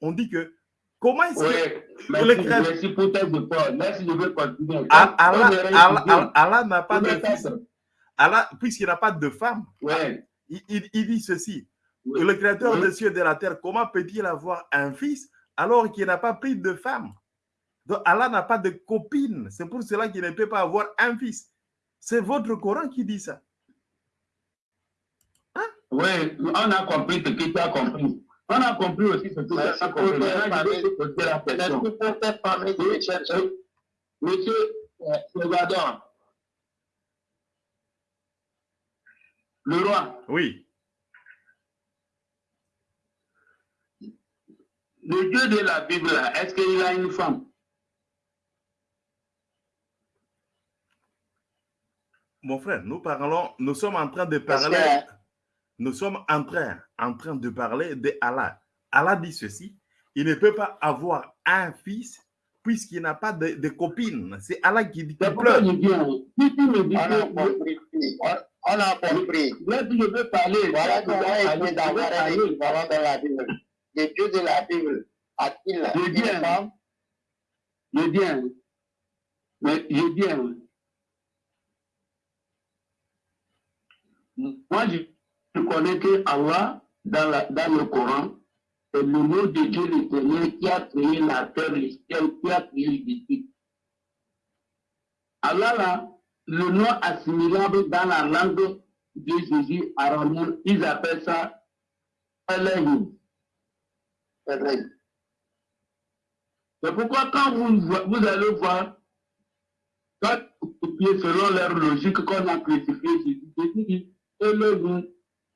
On dit que comment est-ce que le créateur- merci pour tes efforts. Merci, je vais continuer. Allah, Allah- Allah-. Allah- n'a pas de fils. Allah, puisqu'il n'a pas de femme, Ouais. il, il- il dit ceci. Oui. Le créateur Oui. des cieux et de la terre, comment peut-il avoir un fils alors qu'il n'a pas pris de femme? Donc Allah n'a pas de copine. C'est pour cela qu'il ne peut pas avoir un fils. C'est votre Coran qui dit ça. Oui, on a compris ce que tu as compris. On a compris aussi ce que te poser la question. Monsieur euh, Salvador, le roi, Oui. le Dieu de la Bible, est-ce qu'il a une femme? Mon frère, nous parlons, nous sommes en train de Parce parler, que- nous sommes en train, en train de parler de Allah. Allah dit ceci, il ne peut pas avoir un fils puisqu'il n'a pas de, de copine. C'est Allah qui dit qu'il pleure. je dis, hein, si tu me dis On a compris. On on là, tu veux parler, Voilà comment il d'avoir un équivalent dans la Bible. Le Dieu de la Bible a-t-il Je une viens. femme Je dis, hein, mais je hein, moi, je, je connais que Allah, dans, le Coran, c'est le nom de Dieu l'éternel qui a créé la terre, le ciel, qui a créé l'esprit. Allah, le nom assimilable dans la langue de Jésus araméen, ils appellent ça Elohim. Elohim. C'est pourquoi quand vous, vo- vous allez voir, quand selon leur logique qu'on a crucifié Jésus, Jésus dit Elohim,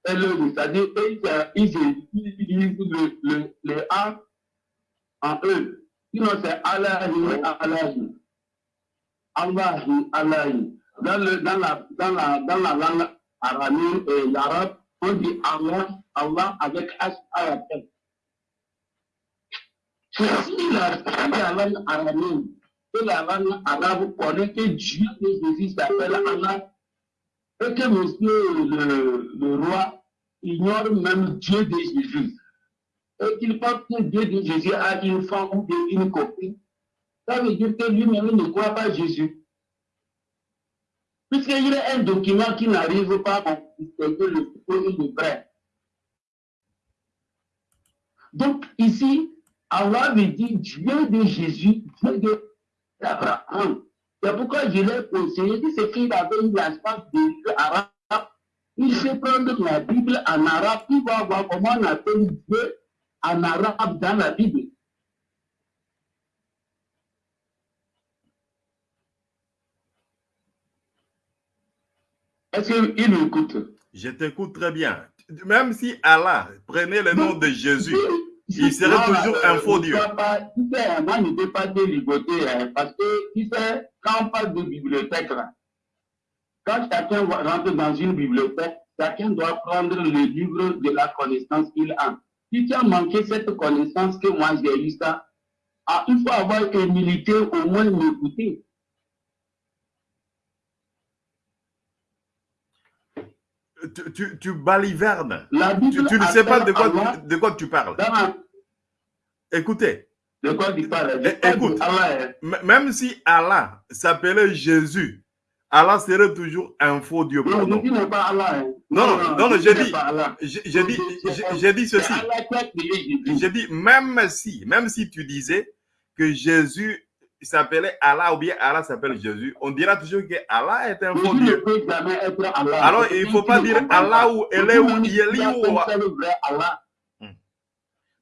c'est-à-dire eux, ils ils utilisent le, A en eux. Sinon c'est Allahim, Allahim. Allahim, Allahim. Dans, dans, la, langue araméenne et l'arabe, on dit Allah, Allah avec H à la tête. Si la, langue araméenne et la langue arabe connaît que Dieu de Jésus s'appelle Allah, et que monsieur le, roi ignore même Dieu de Jésus, et qu'il pense que Dieu de Jésus a une femme ou une copine, ça veut dire que lui-même ne croit pas Jésus. Puisqu'il a un document qui n'arrive pas à le faux. Donc ici, Allah veut dire Dieu de Jésus, Dieu d'Abraham. C'est pourquoi je l'ai conseillé que c'est qu'il avait eu la chance de lire arabe. Il sait prendre la Bible en arabe, il va voir comment on appelle Dieu en arabe dans la Bible. Est-ce qu'il m'écoute? Je t'écoute très bien. Même si Allah prenait le nom de Jésus, il serait Non, toujours un faux Dieu. pas- tu sais, moi, ne peux pas te ligoter, hein, parce que, tu sais, quand on parle de bibliothèque, là, quand chacun rentre dans une bibliothèque, chacun doit prendre le livre de la connaissance qu'il a. Si tu as manqué cette connaissance que moi j'ai eu ça, ah, il faut avoir humilité, au moins m'écouter. Tu, tu, tu balivernes. La Bible Tu, tu ne sais pas de quoi, Allah de quoi tu parles. Écoutez, De quoi tu parles? Eh, écoute. Allah, hein. même si Allah s'appelait Jésus, Allah serait toujours un faux Dieu Non, pas Allah. hein. Non, non, non, non, tu j'ai dit-. J'ai j'ai- ceci. J'ai dit, même si, même si tu disais que Jésus s'appelait Allah ou bien Allah s'appelle Jésus, on dira toujours que Allah est un faux Dieu. Alors, il ne faut pas dire Allah ou Elé ou Yeli ou... Allah.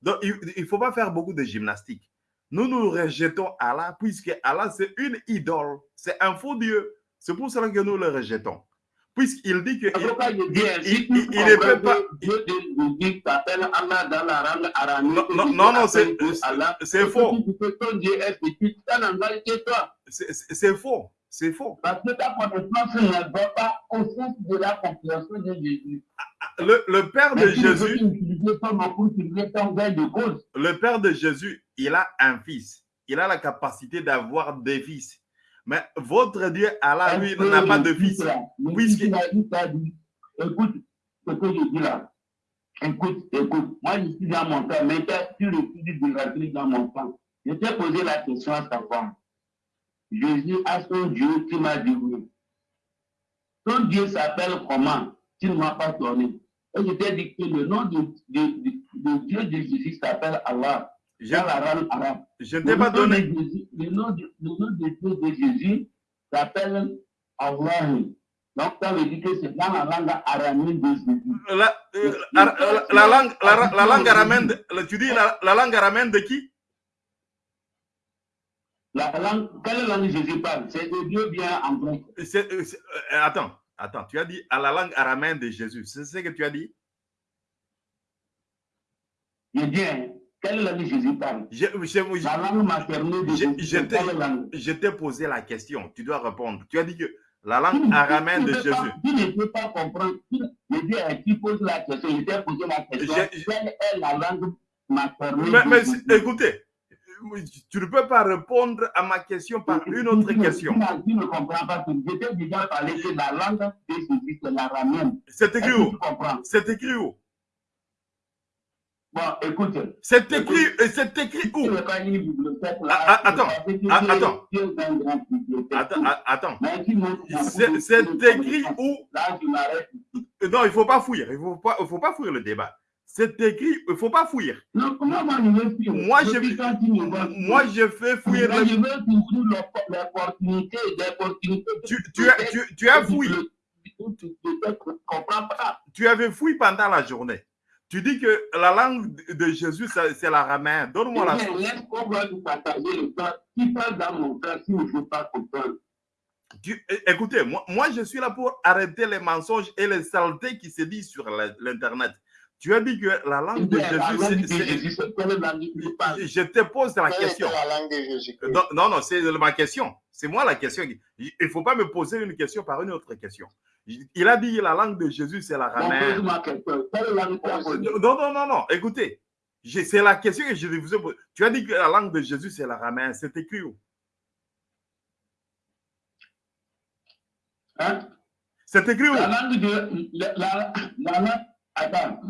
Donc, il ne faut pas faire beaucoup de gymnastique. Nous nous rejetons Allah puisque Allah, c'est une idole. C'est un faux Dieu. C'est pour cela que nous le rejetons. Puisqu'il dit que... Il- ne peut pas- Dieu Allah dans la langue. Non, non, c'est- c'est faux. ton Dieu est petit, que toi. C'est faux. C'est faux. Parce que ta connaissance ne va pas au sens de la compréhension de Jésus. Le, le Père de Jésus, le Père de Jésus, il a un fils. Il a la capacité d'avoir des fils. Mais votre Dieu, Allah, lui, n'a pas de fils, Puisque- il t'a dit, écoute ce que je dis là. Écoute, écoute. Moi, je suis dans mon temps, mais tu refuses de rentrer dans mon temps. Je t'ai posé la question à savoir. Jésus a son Dieu qui m'a dit oui. Ton Dieu s'appelle comment? Tu ne m'as pas donné. Et je t'ai dit que le nom de, de, de, de Dieu de Jésus s'appelle Allah. Langue arabe. je ne t'ai pas donné. Le nom de, le nom de Dieu de Jésus s'appelle Allah. Donc, ça veut dire que c'est dans la langue aramique de Jésus. La, euh, la, la- la langue, la, la langue araméenne, de- la- tu dis la, la langue araméenne de qui? La langue, quelle langue Jésus parle? C'est de Dieu bien en grec. Euh, euh, Attends, attends, tu as dit à la langue araméenne de Jésus. C'est ce que tu as dit? Je dis, hein, quelle langue je- La langue maternelle de Je- Jésus, je c'est t'ai- posé la question. Tu dois répondre. Tu as dit que la Tu langue ne- araméenne tu de pas- Jésus. Tu ne peux pas comprendre. Tu- tu poses la question, je t'ai posé la question. Je- Quelle est la langue maternelle Mais, de mais Jésus? écoutez, tu ne peux pas répondre à ma question par une autre Tu question. Tu, tu ne comprends pas. Je t'ai déjà parlé que la langue de Jésus, c'est l'araméenne. C'est écrit où? tu C'est écrit où? Bon, écoute. C'est écrit, c'est écrit où? Ah, ah, attends, ah, attends. C'est écrit où? Non, il ne faut pas fuir. Il ne faut pas, il faut pas fuir le débat. C'est écrit, il ne faut pas. Non, comment moi, je moi, fais fuir Moi, le je veux toujours l'op- l'opportunité, l'opportunité. tu, tu, as, tu, tu as avais fui pendant la journée. Tu dis que la langue de Jésus, c'est l'araméen. Donne-moi la Eh bien, source. Qu'on va nous partager le temps. Qui parle dans mon temps si ne faut pas comprendre? Tu- écoutez, moi, moi, je suis là pour arrêter les mensonges et les saletés qui se disent sur l'Internet. Tu as dit que la langue de La Jésus, c'est- je te pose la question. la Jésus Non, non, non, c'est ma question. C'est moi la question. Il ne faut pas me poser une question par une autre question. Il a dit la langue de Jésus, c'est tu as posée? Non, non, non, non. Écoutez, c'est la question que je vous ai posée. Tu as dit que la langue de Jésus, c'est l'araméen. C'est écrit où? Hein? C'est écrit où? La langue de. La, la, la, attends.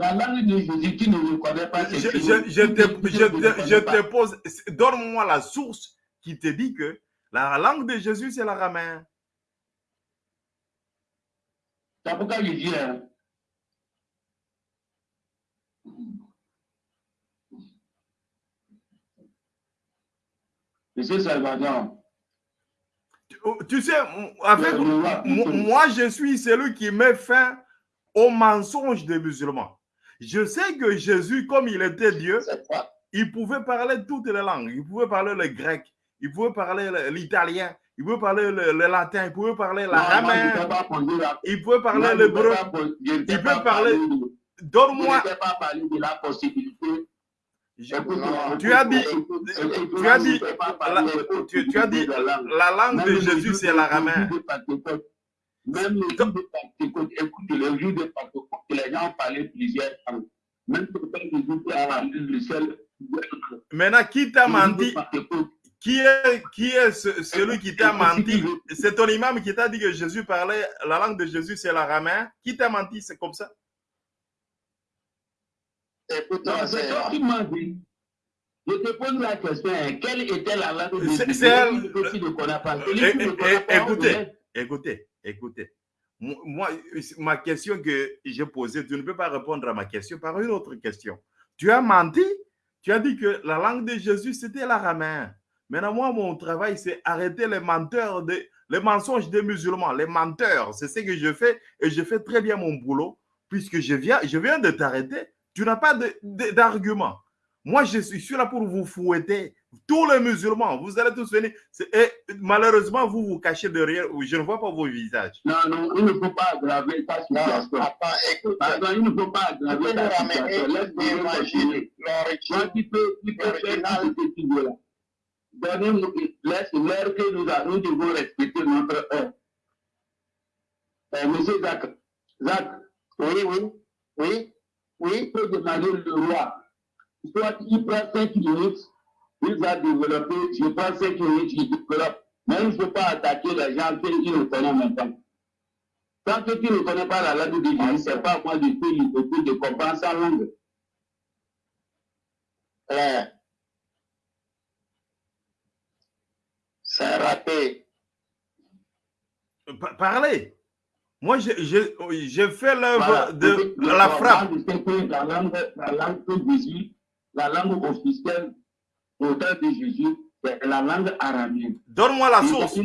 La langue de Jésus, tu ne le connais pas. je, c'est je- je Tu te, tu je te- je te pose, donne-moi la source qui te dit que la langue de Jésus, c'est l'araméen. C'est pourquoi je dis. hein, Monsieur Salvador, Tu sais, avec, Le roi, mo- plutôt. moi, je suis celui qui met fin au mensonge des musulmans. Je sais que Jésus, comme il était Dieu, il pouvait parler toutes les langues. Il pouvait parler le grec, il pouvait parler le- l'italien, il pouvait parler le, le latin, il pouvait parler non, moi, je ne l'araméen, t'ai pas posé la il pouvait parler je je ne t'ai Il peut parler- Je Donne-moi, la possibilité. Tu as dit, tu as dit, la, tu, tu as dit, la langue. de Jésus, c'est l'araméen. Même le jour de Pentecôte, écoute, le jour de Pentecôte, les gens parlaient plusieurs langues. Même le seul. Maintenant, qui t'a menti? qui est, qui est celui qui t'a menti? C'est ton imam qui t'a dit que Jésus parlait, la langue de Jésus, c'est l'araméen. Qui t'a menti C'est comme ça? Écoute, c'est toi qui m'as dit. Je te pose la question, hein. quelle était la langue de Jésus? C'est elle. Écoutez, écoutez, écoutez. Moi, ma question que j'ai posée, tu ne peux pas répondre à ma question par une autre question. Tu as menti, tu as dit que la langue de Jésus, c'était l'araméen. Maintenant, moi, mon travail, c'est arrêter les menteurs, les mensonges des musulmans, les menteurs. C'est ce que je fais et je fais très bien mon boulot puisque je viens, je viens de t'arrêter. Tu n'as pas d'argument. Moi, je suis là pour vous fouetter. Tous les musulmans, vous allez tous venir. Et malheureusement, vous vous cachez derrière. Je ne vois pas vos visages. Non, non, il ne faut pas aggraver ta situation. Écoute. Il ne faut pas aggraver ta situation. Laisse-moi imaginer. Moi, tu peux, tu peux faire ce que tu veux là. Donnez-nous, laisse l'heure que nous, nous devons respecter notre heure. Euh, monsieur Zach, Zach, oui, oui, oui, oui, il peut demander le roi. Soit il prend 5 minutes, il va développer, je prends 5 minutes, il développe. Mais il ne faut pas attaquer les gens qui ne connaissent pas. Tant que tu ne connais pas la langue de Jésus, ce n'est pas moi de te de comprendre sa langue. Euh, c'est raté. Parlez. Moi, j'ai fait l'œuvre de, la frappe. La langue, la langue de Jésus, la langue officielle au temps de Jésus, c'est la langue arabienne. Donne-moi la source.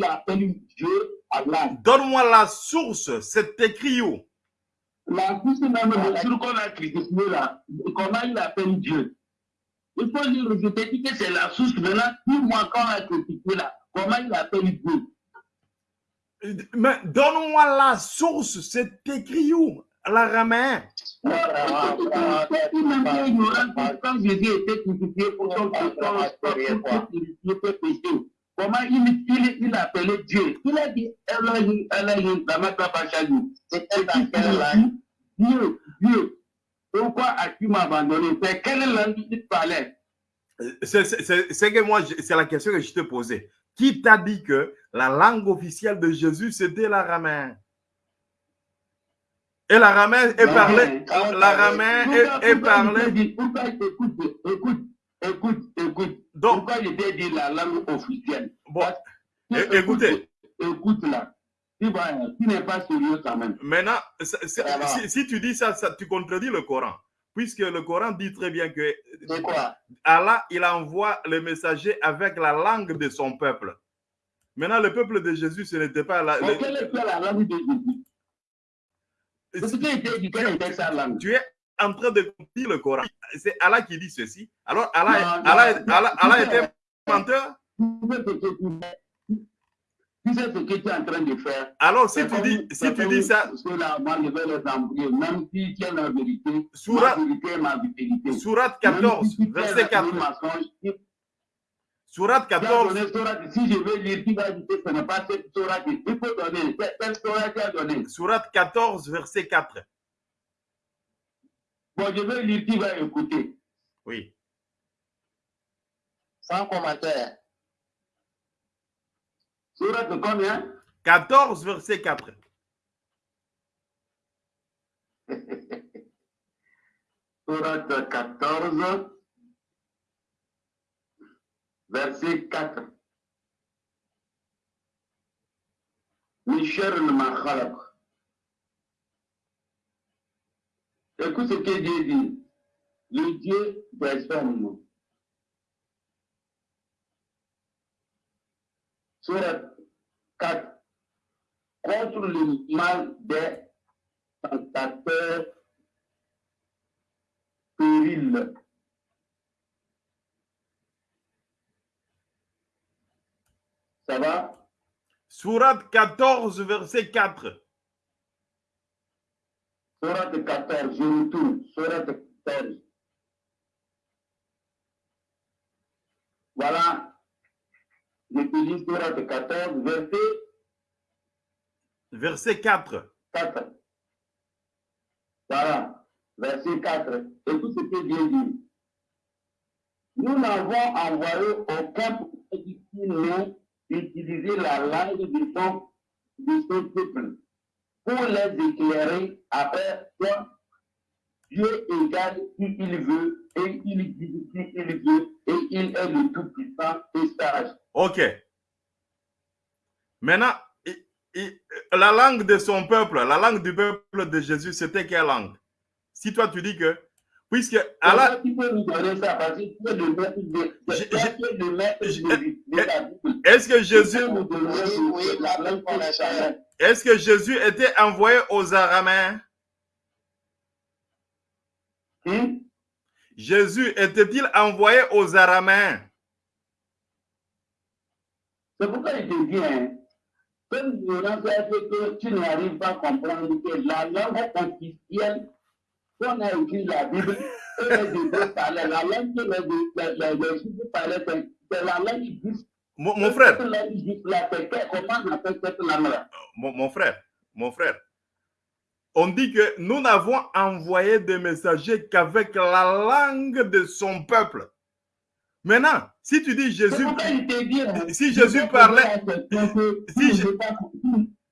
Donne-moi la source. C'est écrit où? La source même, le sur qu'on a critiqué là, comment il appelle Dieu? Il faut te dis que c'est la source. Maintenant, dis-moi quand on a critiqué là, comment il appelle Dieu? Mais donne-moi la source, c'est écrit où? L'araméen. Quand Jésus était crucifié pour son péché, comment il, il, il appelait Dieu Il a dit Elohim, Elohim, Lama Kapachali. C'était dans quelle langue Dieu, Dieu. Pourquoi as-tu m'abandonné C'est quelle langue tu parlais C'est que moi, c'est la question que je te posais. Qui t'a dit que la langue officielle de Jésus, c'était l'araméen Et l'araméen parlé, l'araméen est, parlé. Pourquoi écoute, écoute, écoute, écoute. Donc, pourquoi je dit la langue officielle? Bon, écoutez. Écoute là. Tu, n'es pas sérieux quand même. Maintenant, si, si, tu dis ça, ça, tu contredis le Coran puisque le Coran dit très bien que Allah, il envoie le messager avec la langue de son peuple. Maintenant, le peuple de Jésus, ce n'était pas la, Mais quelle était la langue de Jésus? Était sa langue. Tu es en train de dire le Coran. C'est Allah qui dit ceci. Alors, Allah, Allah, Allah, Allah était menteur tu sais ce que tu es en train de faire. Alors, si tu dis, si tu dis ça. Parce que là, moi, je vais les embrouiller, même si tu as la vérité. Surat, ma vérité ma vérité. Surat 14, si verset 4. Surat 14. si je veux lire, tu vas dire que ce n'est pas cette surat il faut donner. Quelle surat tu as donné Surat 14, verset 4. Bon, je vais lire, tu vas écouter. Oui. Sans commentaire. Surat combien? 14, verset 4. Surat 14, verset 4. Michel Makhalak. Écoute ce que Dieu dit. Le Dieu hommes Surat 4. Contre le mal des tentateurs périls. Ça va? Surat 14, verset 4. Surat 14, je retourne. Surat 14. Voilà. Je te lis Sourate 14, verset Verset 4. 4. Voilà. Verset 4. Écoute ce que Dieu dit. Nous n'avons envoyé aucun prophète n'ait utilisé la langue de son, de son peuple pour les éclairer après toi. Dieu égale qui il veut et il dit qui il veut et il est le tout-puissant et sage. Ok. Maintenant, la langue de son peuple, la langue du peuple de Jésus, c'était quelle langue? Si toi tu dis que, puisque la est-ce que Jésus, est-ce que Jésus était envoyé aux Araméens? Hein? Jésus était-il envoyé aux Araméens? C'est pourquoi je te dis, hein, comme l'ignorance a fait que tu n'arrives pas à comprendre que la langue officielle qu'on a écrit la Bible et les Hébreux parlaient, la langue que les, Juifs parlaient, c'est la langue juive. mon, mon frère, on mon, mon frère, mon frère, on dit que nous n'avons envoyé des messagers qu'avec la langue de son peuple. Maintenant, si tu dis Jésus, si Jésus parlait- si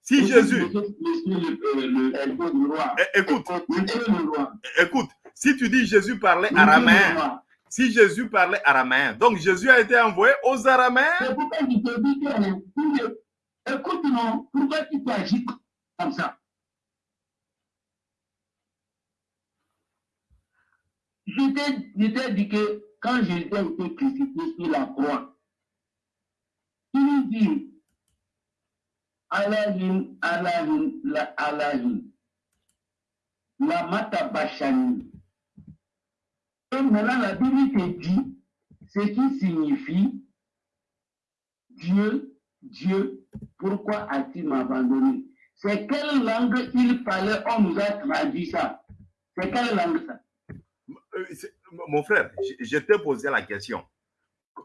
si Jésus, du roi. é- écoute, roi. écoute, si tu dis Jésus parlait araméen, si Jésus parlait araméen, donc Jésus a été envoyé aux araméens. Ne- écoute, non, pourquoi tu t'agis comme ça? Je t'ai je t'ai dit que quand Jésus a été crucifié sur la croix, il dit Allahim, Allahim, la Allahim, la Matabashani. Et maintenant, la Bible dit ce qui signifie Dieu, Dieu, pourquoi as-tu m'abandonné? C'est quelle langue il parlait? On nous a traduit ça. C'est quelle langue ça? Euh, Mon frère, je t'ai posé la question.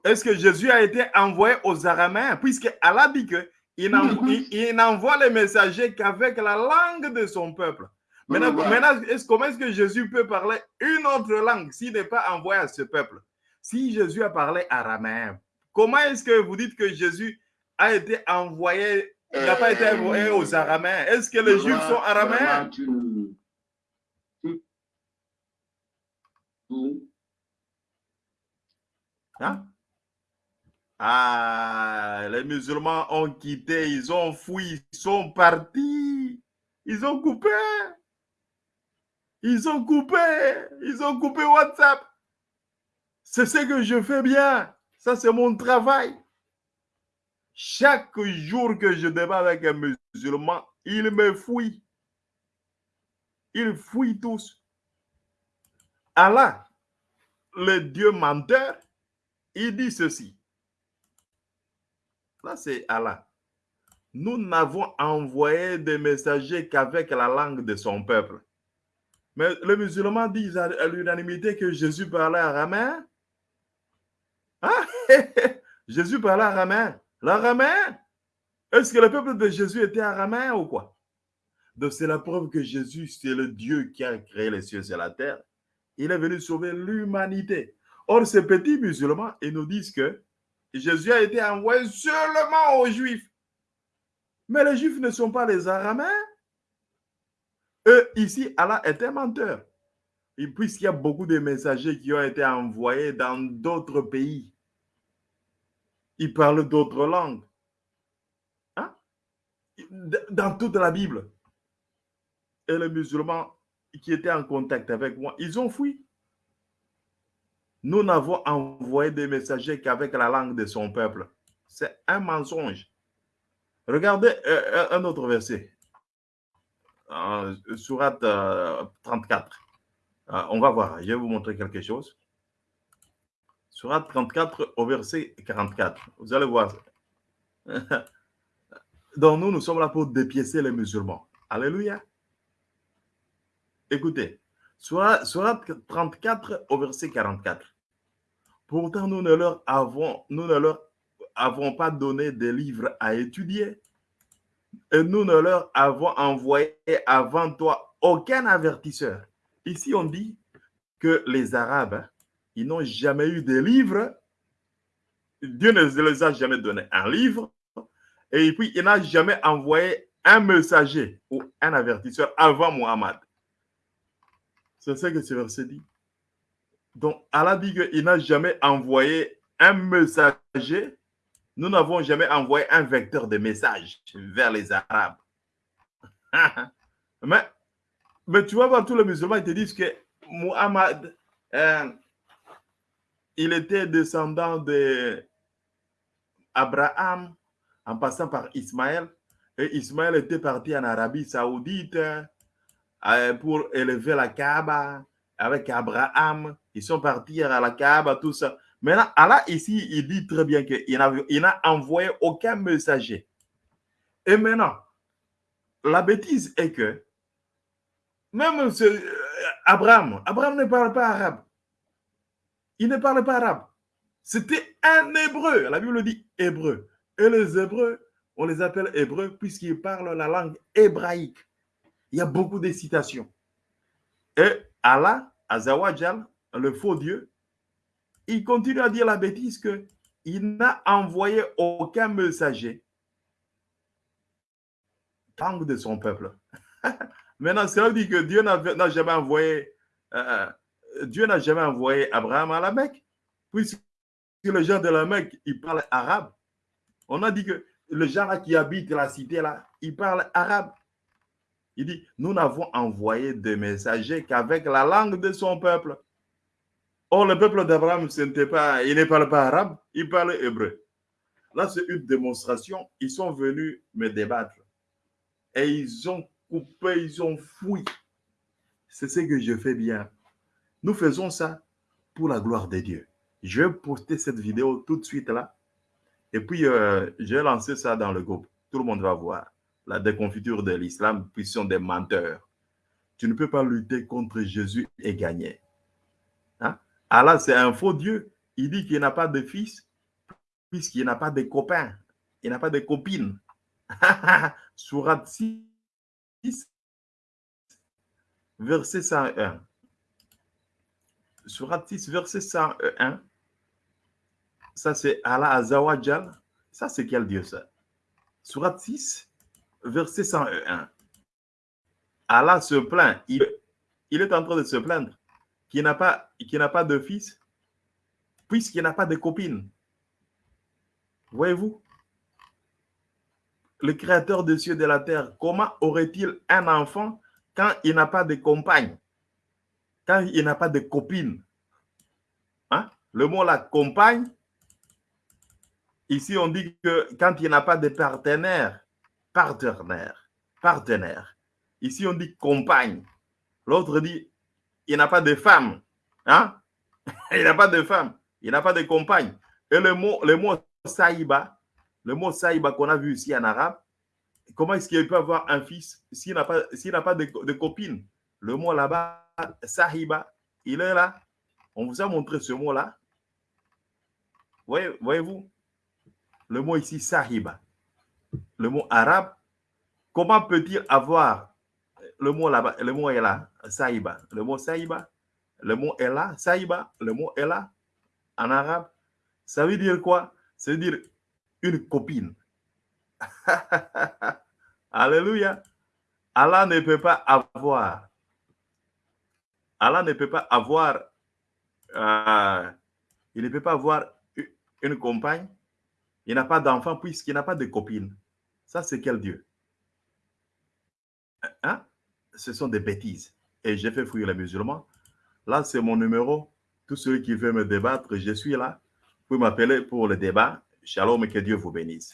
Est-ce que Jésus a été envoyé aux araméens? Puisque Allah dit que il, n'en- il- il n'envoie les messagers qu'avec la langue de son peuple. Maintenant, comment est-ce que Jésus peut parler une autre langue s'il n'est pas envoyé à ce peuple? Si Jésus a parlé araméen, comment est-ce que vous dites que Jésus a été envoyé, il n'a pas été envoyé aux araméens? Est-ce que les Juifs sont araméens? Hein? Ah, les musulmans ont quitté, ils ont fui, ils sont partis. Ils ont coupé. Ils ont coupé. Ils ont coupé WhatsApp. C'est ce que je fais bien. Ça, c'est mon travail. Chaque jour que je débat avec un musulman, il me fuit. Ils fuient tous. Allah, le Dieu menteur, il dit ceci. C'est Allah. Nous n'avons envoyé des messagers qu'avec la langue de son peuple. Mais les musulmans disent à, à l'unanimité que Jésus parlait araméen. Ah, Jésus parlait araméen. L'araméen. Est-ce que le peuple de Jésus était araméen ou quoi? Donc, c'est la preuve que Jésus, c'est le Dieu qui a créé les cieux et la terre. Il est venu sauver l'humanité. Or, ces petits musulmans, ils nous disent que Jésus a été envoyé seulement aux Juifs. Mais les Juifs ne sont pas les Araméens. Eux, ici, Allah est un menteur. Et puisqu'il y a beaucoup de messagers qui ont été envoyés dans d'autres pays, ils parlent d'autres langues. Hein? Dans toute la Bible. Et les musulmans qui étaient en contact avec moi, ils ont fui. Nous n'avons envoyé des messagers qu'avec la langue de son peuple. C'est un mensonge. Regardez euh, un autre verset. Euh, Surat euh, 34. Euh, on va voir, je vais vous montrer quelque chose. Surat 34 au verset 44. Vous allez voir. Donc nous, nous sommes là pour dépiécer les musulmans. Alléluia. Écoutez, Surat 34 au verset 44. Pourtant, nous ne leur avons, pas donné des livres à étudier. Et nous ne leur avons envoyé avant toi aucun avertisseur. Ici, on dit que les Arabes, ils n'ont jamais eu de livres. Dieu ne les a jamais donné un livre. Et puis, il n'a jamais envoyé un messager ou un avertisseur avant Muhammad. C'est ce que ce verset dit. Donc, Allah dit qu'il n'a jamais envoyé un messager. Nous n'avons jamais envoyé un vecteur de message vers les Arabes. mais, mais tu voir, tous les musulmans, ils te disent que Muhammad, euh, il était descendant de en passant par Ismaël. Et Ismaël était parti en Arabie Saoudite euh, pour élever la Kaaba avec Abraham. Ils sont partis à la Kaaba, tout ça. Maintenant, Allah ici, il dit très bien qu'il n'a envoyé aucun messager. Et maintenant, la bêtise est que même ce, Abraham, Abraham ne parle pas arabe. Il ne parle pas arabe. C'était un hébreu. La Bible dit hébreu. Et les hébreux, on les appelle hébreux puisqu'ils parlent la langue hébraïque. Il y a beaucoup de citations. Et Allah, Azawajal, le faux Dieu, il continue à dire la bêtise que il n'a envoyé aucun messager langue de son peuple. Maintenant, cela dit que Dieu n'a jamais envoyé euh, Dieu n'a jamais envoyé Abraham à la Mecque, puisque les gens de la Mecque, ils parlent arabe. On a dit que les gens qui habitent la cité là, ils parlent arabe. Il dit, nous n'avons envoyé des messagers qu'avec la langue de son peuple. Or, le peuple d'Abraham, pas, il ne parle pas arabe, il parle hébreu. Là, c'est une démonstration. Ils sont venus me débattre. Et ils ont coupé, ils ont fouillé. C'est ce que je fais bien. Nous faisons ça pour la gloire de Dieu. Je vais poster cette vidéo tout de suite là. Et puis, euh, je vais lancer ça dans le groupe. Tout le monde va voir la déconfiture de l'islam, puis sont des menteurs. Tu ne peux pas lutter contre Jésus et gagner. Hein? Allah, c'est un faux Dieu. Il dit qu'il n'a pas de fils, puisqu'il n'a pas de copains. Il n'a pas de copines. Surat 6, verset 101. Surat 6, verset 101. Ça, c'est Allah Azawajal. Ça, c'est quel Dieu, ça? Surat 6, verset 101. Allah se plaint. Il, est en train de se plaindre qu'il n'a pas, pas de fils, puisqu'il n'a pas de copine. Voyez-vous? Le créateur des cieux et de la terre, comment aurait-il un enfant quand il n'a pas de compagne? Quand il n'a pas de copine? Hein? Le mot la compagne, ici on dit que quand il n'a pas de partenaire, partenaire, partenaire. Ici, on dit compagne. L'autre dit, il n'a pas de femme. Hein? il n'a pas de femme. Il n'a pas de compagne. Et le mot, le saïba, le mot saïba qu'on a vu ici en arabe, comment est-ce qu'il peut avoir un fils s'il n'a pas, n'a pas de, copine? Le mot là-bas, sahiba, il est là. On vous a montré ce mot-là. Voyez-vous? Le mot ici, sahiba le mot arabe, comment peut-il avoir le mot là-bas, le mot est là, saïba, le mot saïba, le mot est là, saïba, le mot est là, en arabe, ça veut dire quoi? Ça veut dire une copine. Alléluia. Allah ne peut pas avoir, Allah ne peut pas avoir, euh, il ne peut pas avoir une compagne il n'a pas d'enfant puisqu'il n'a pas de copine. Ça, c'est quel Dieu? Hein? Ce sont des bêtises. Et j'ai fait fouiller les musulmans. Là, c'est mon numéro. Tous ceux qui veulent me débattre, je suis là. Vous m'appeler pour le débat. Shalom et que Dieu vous bénisse.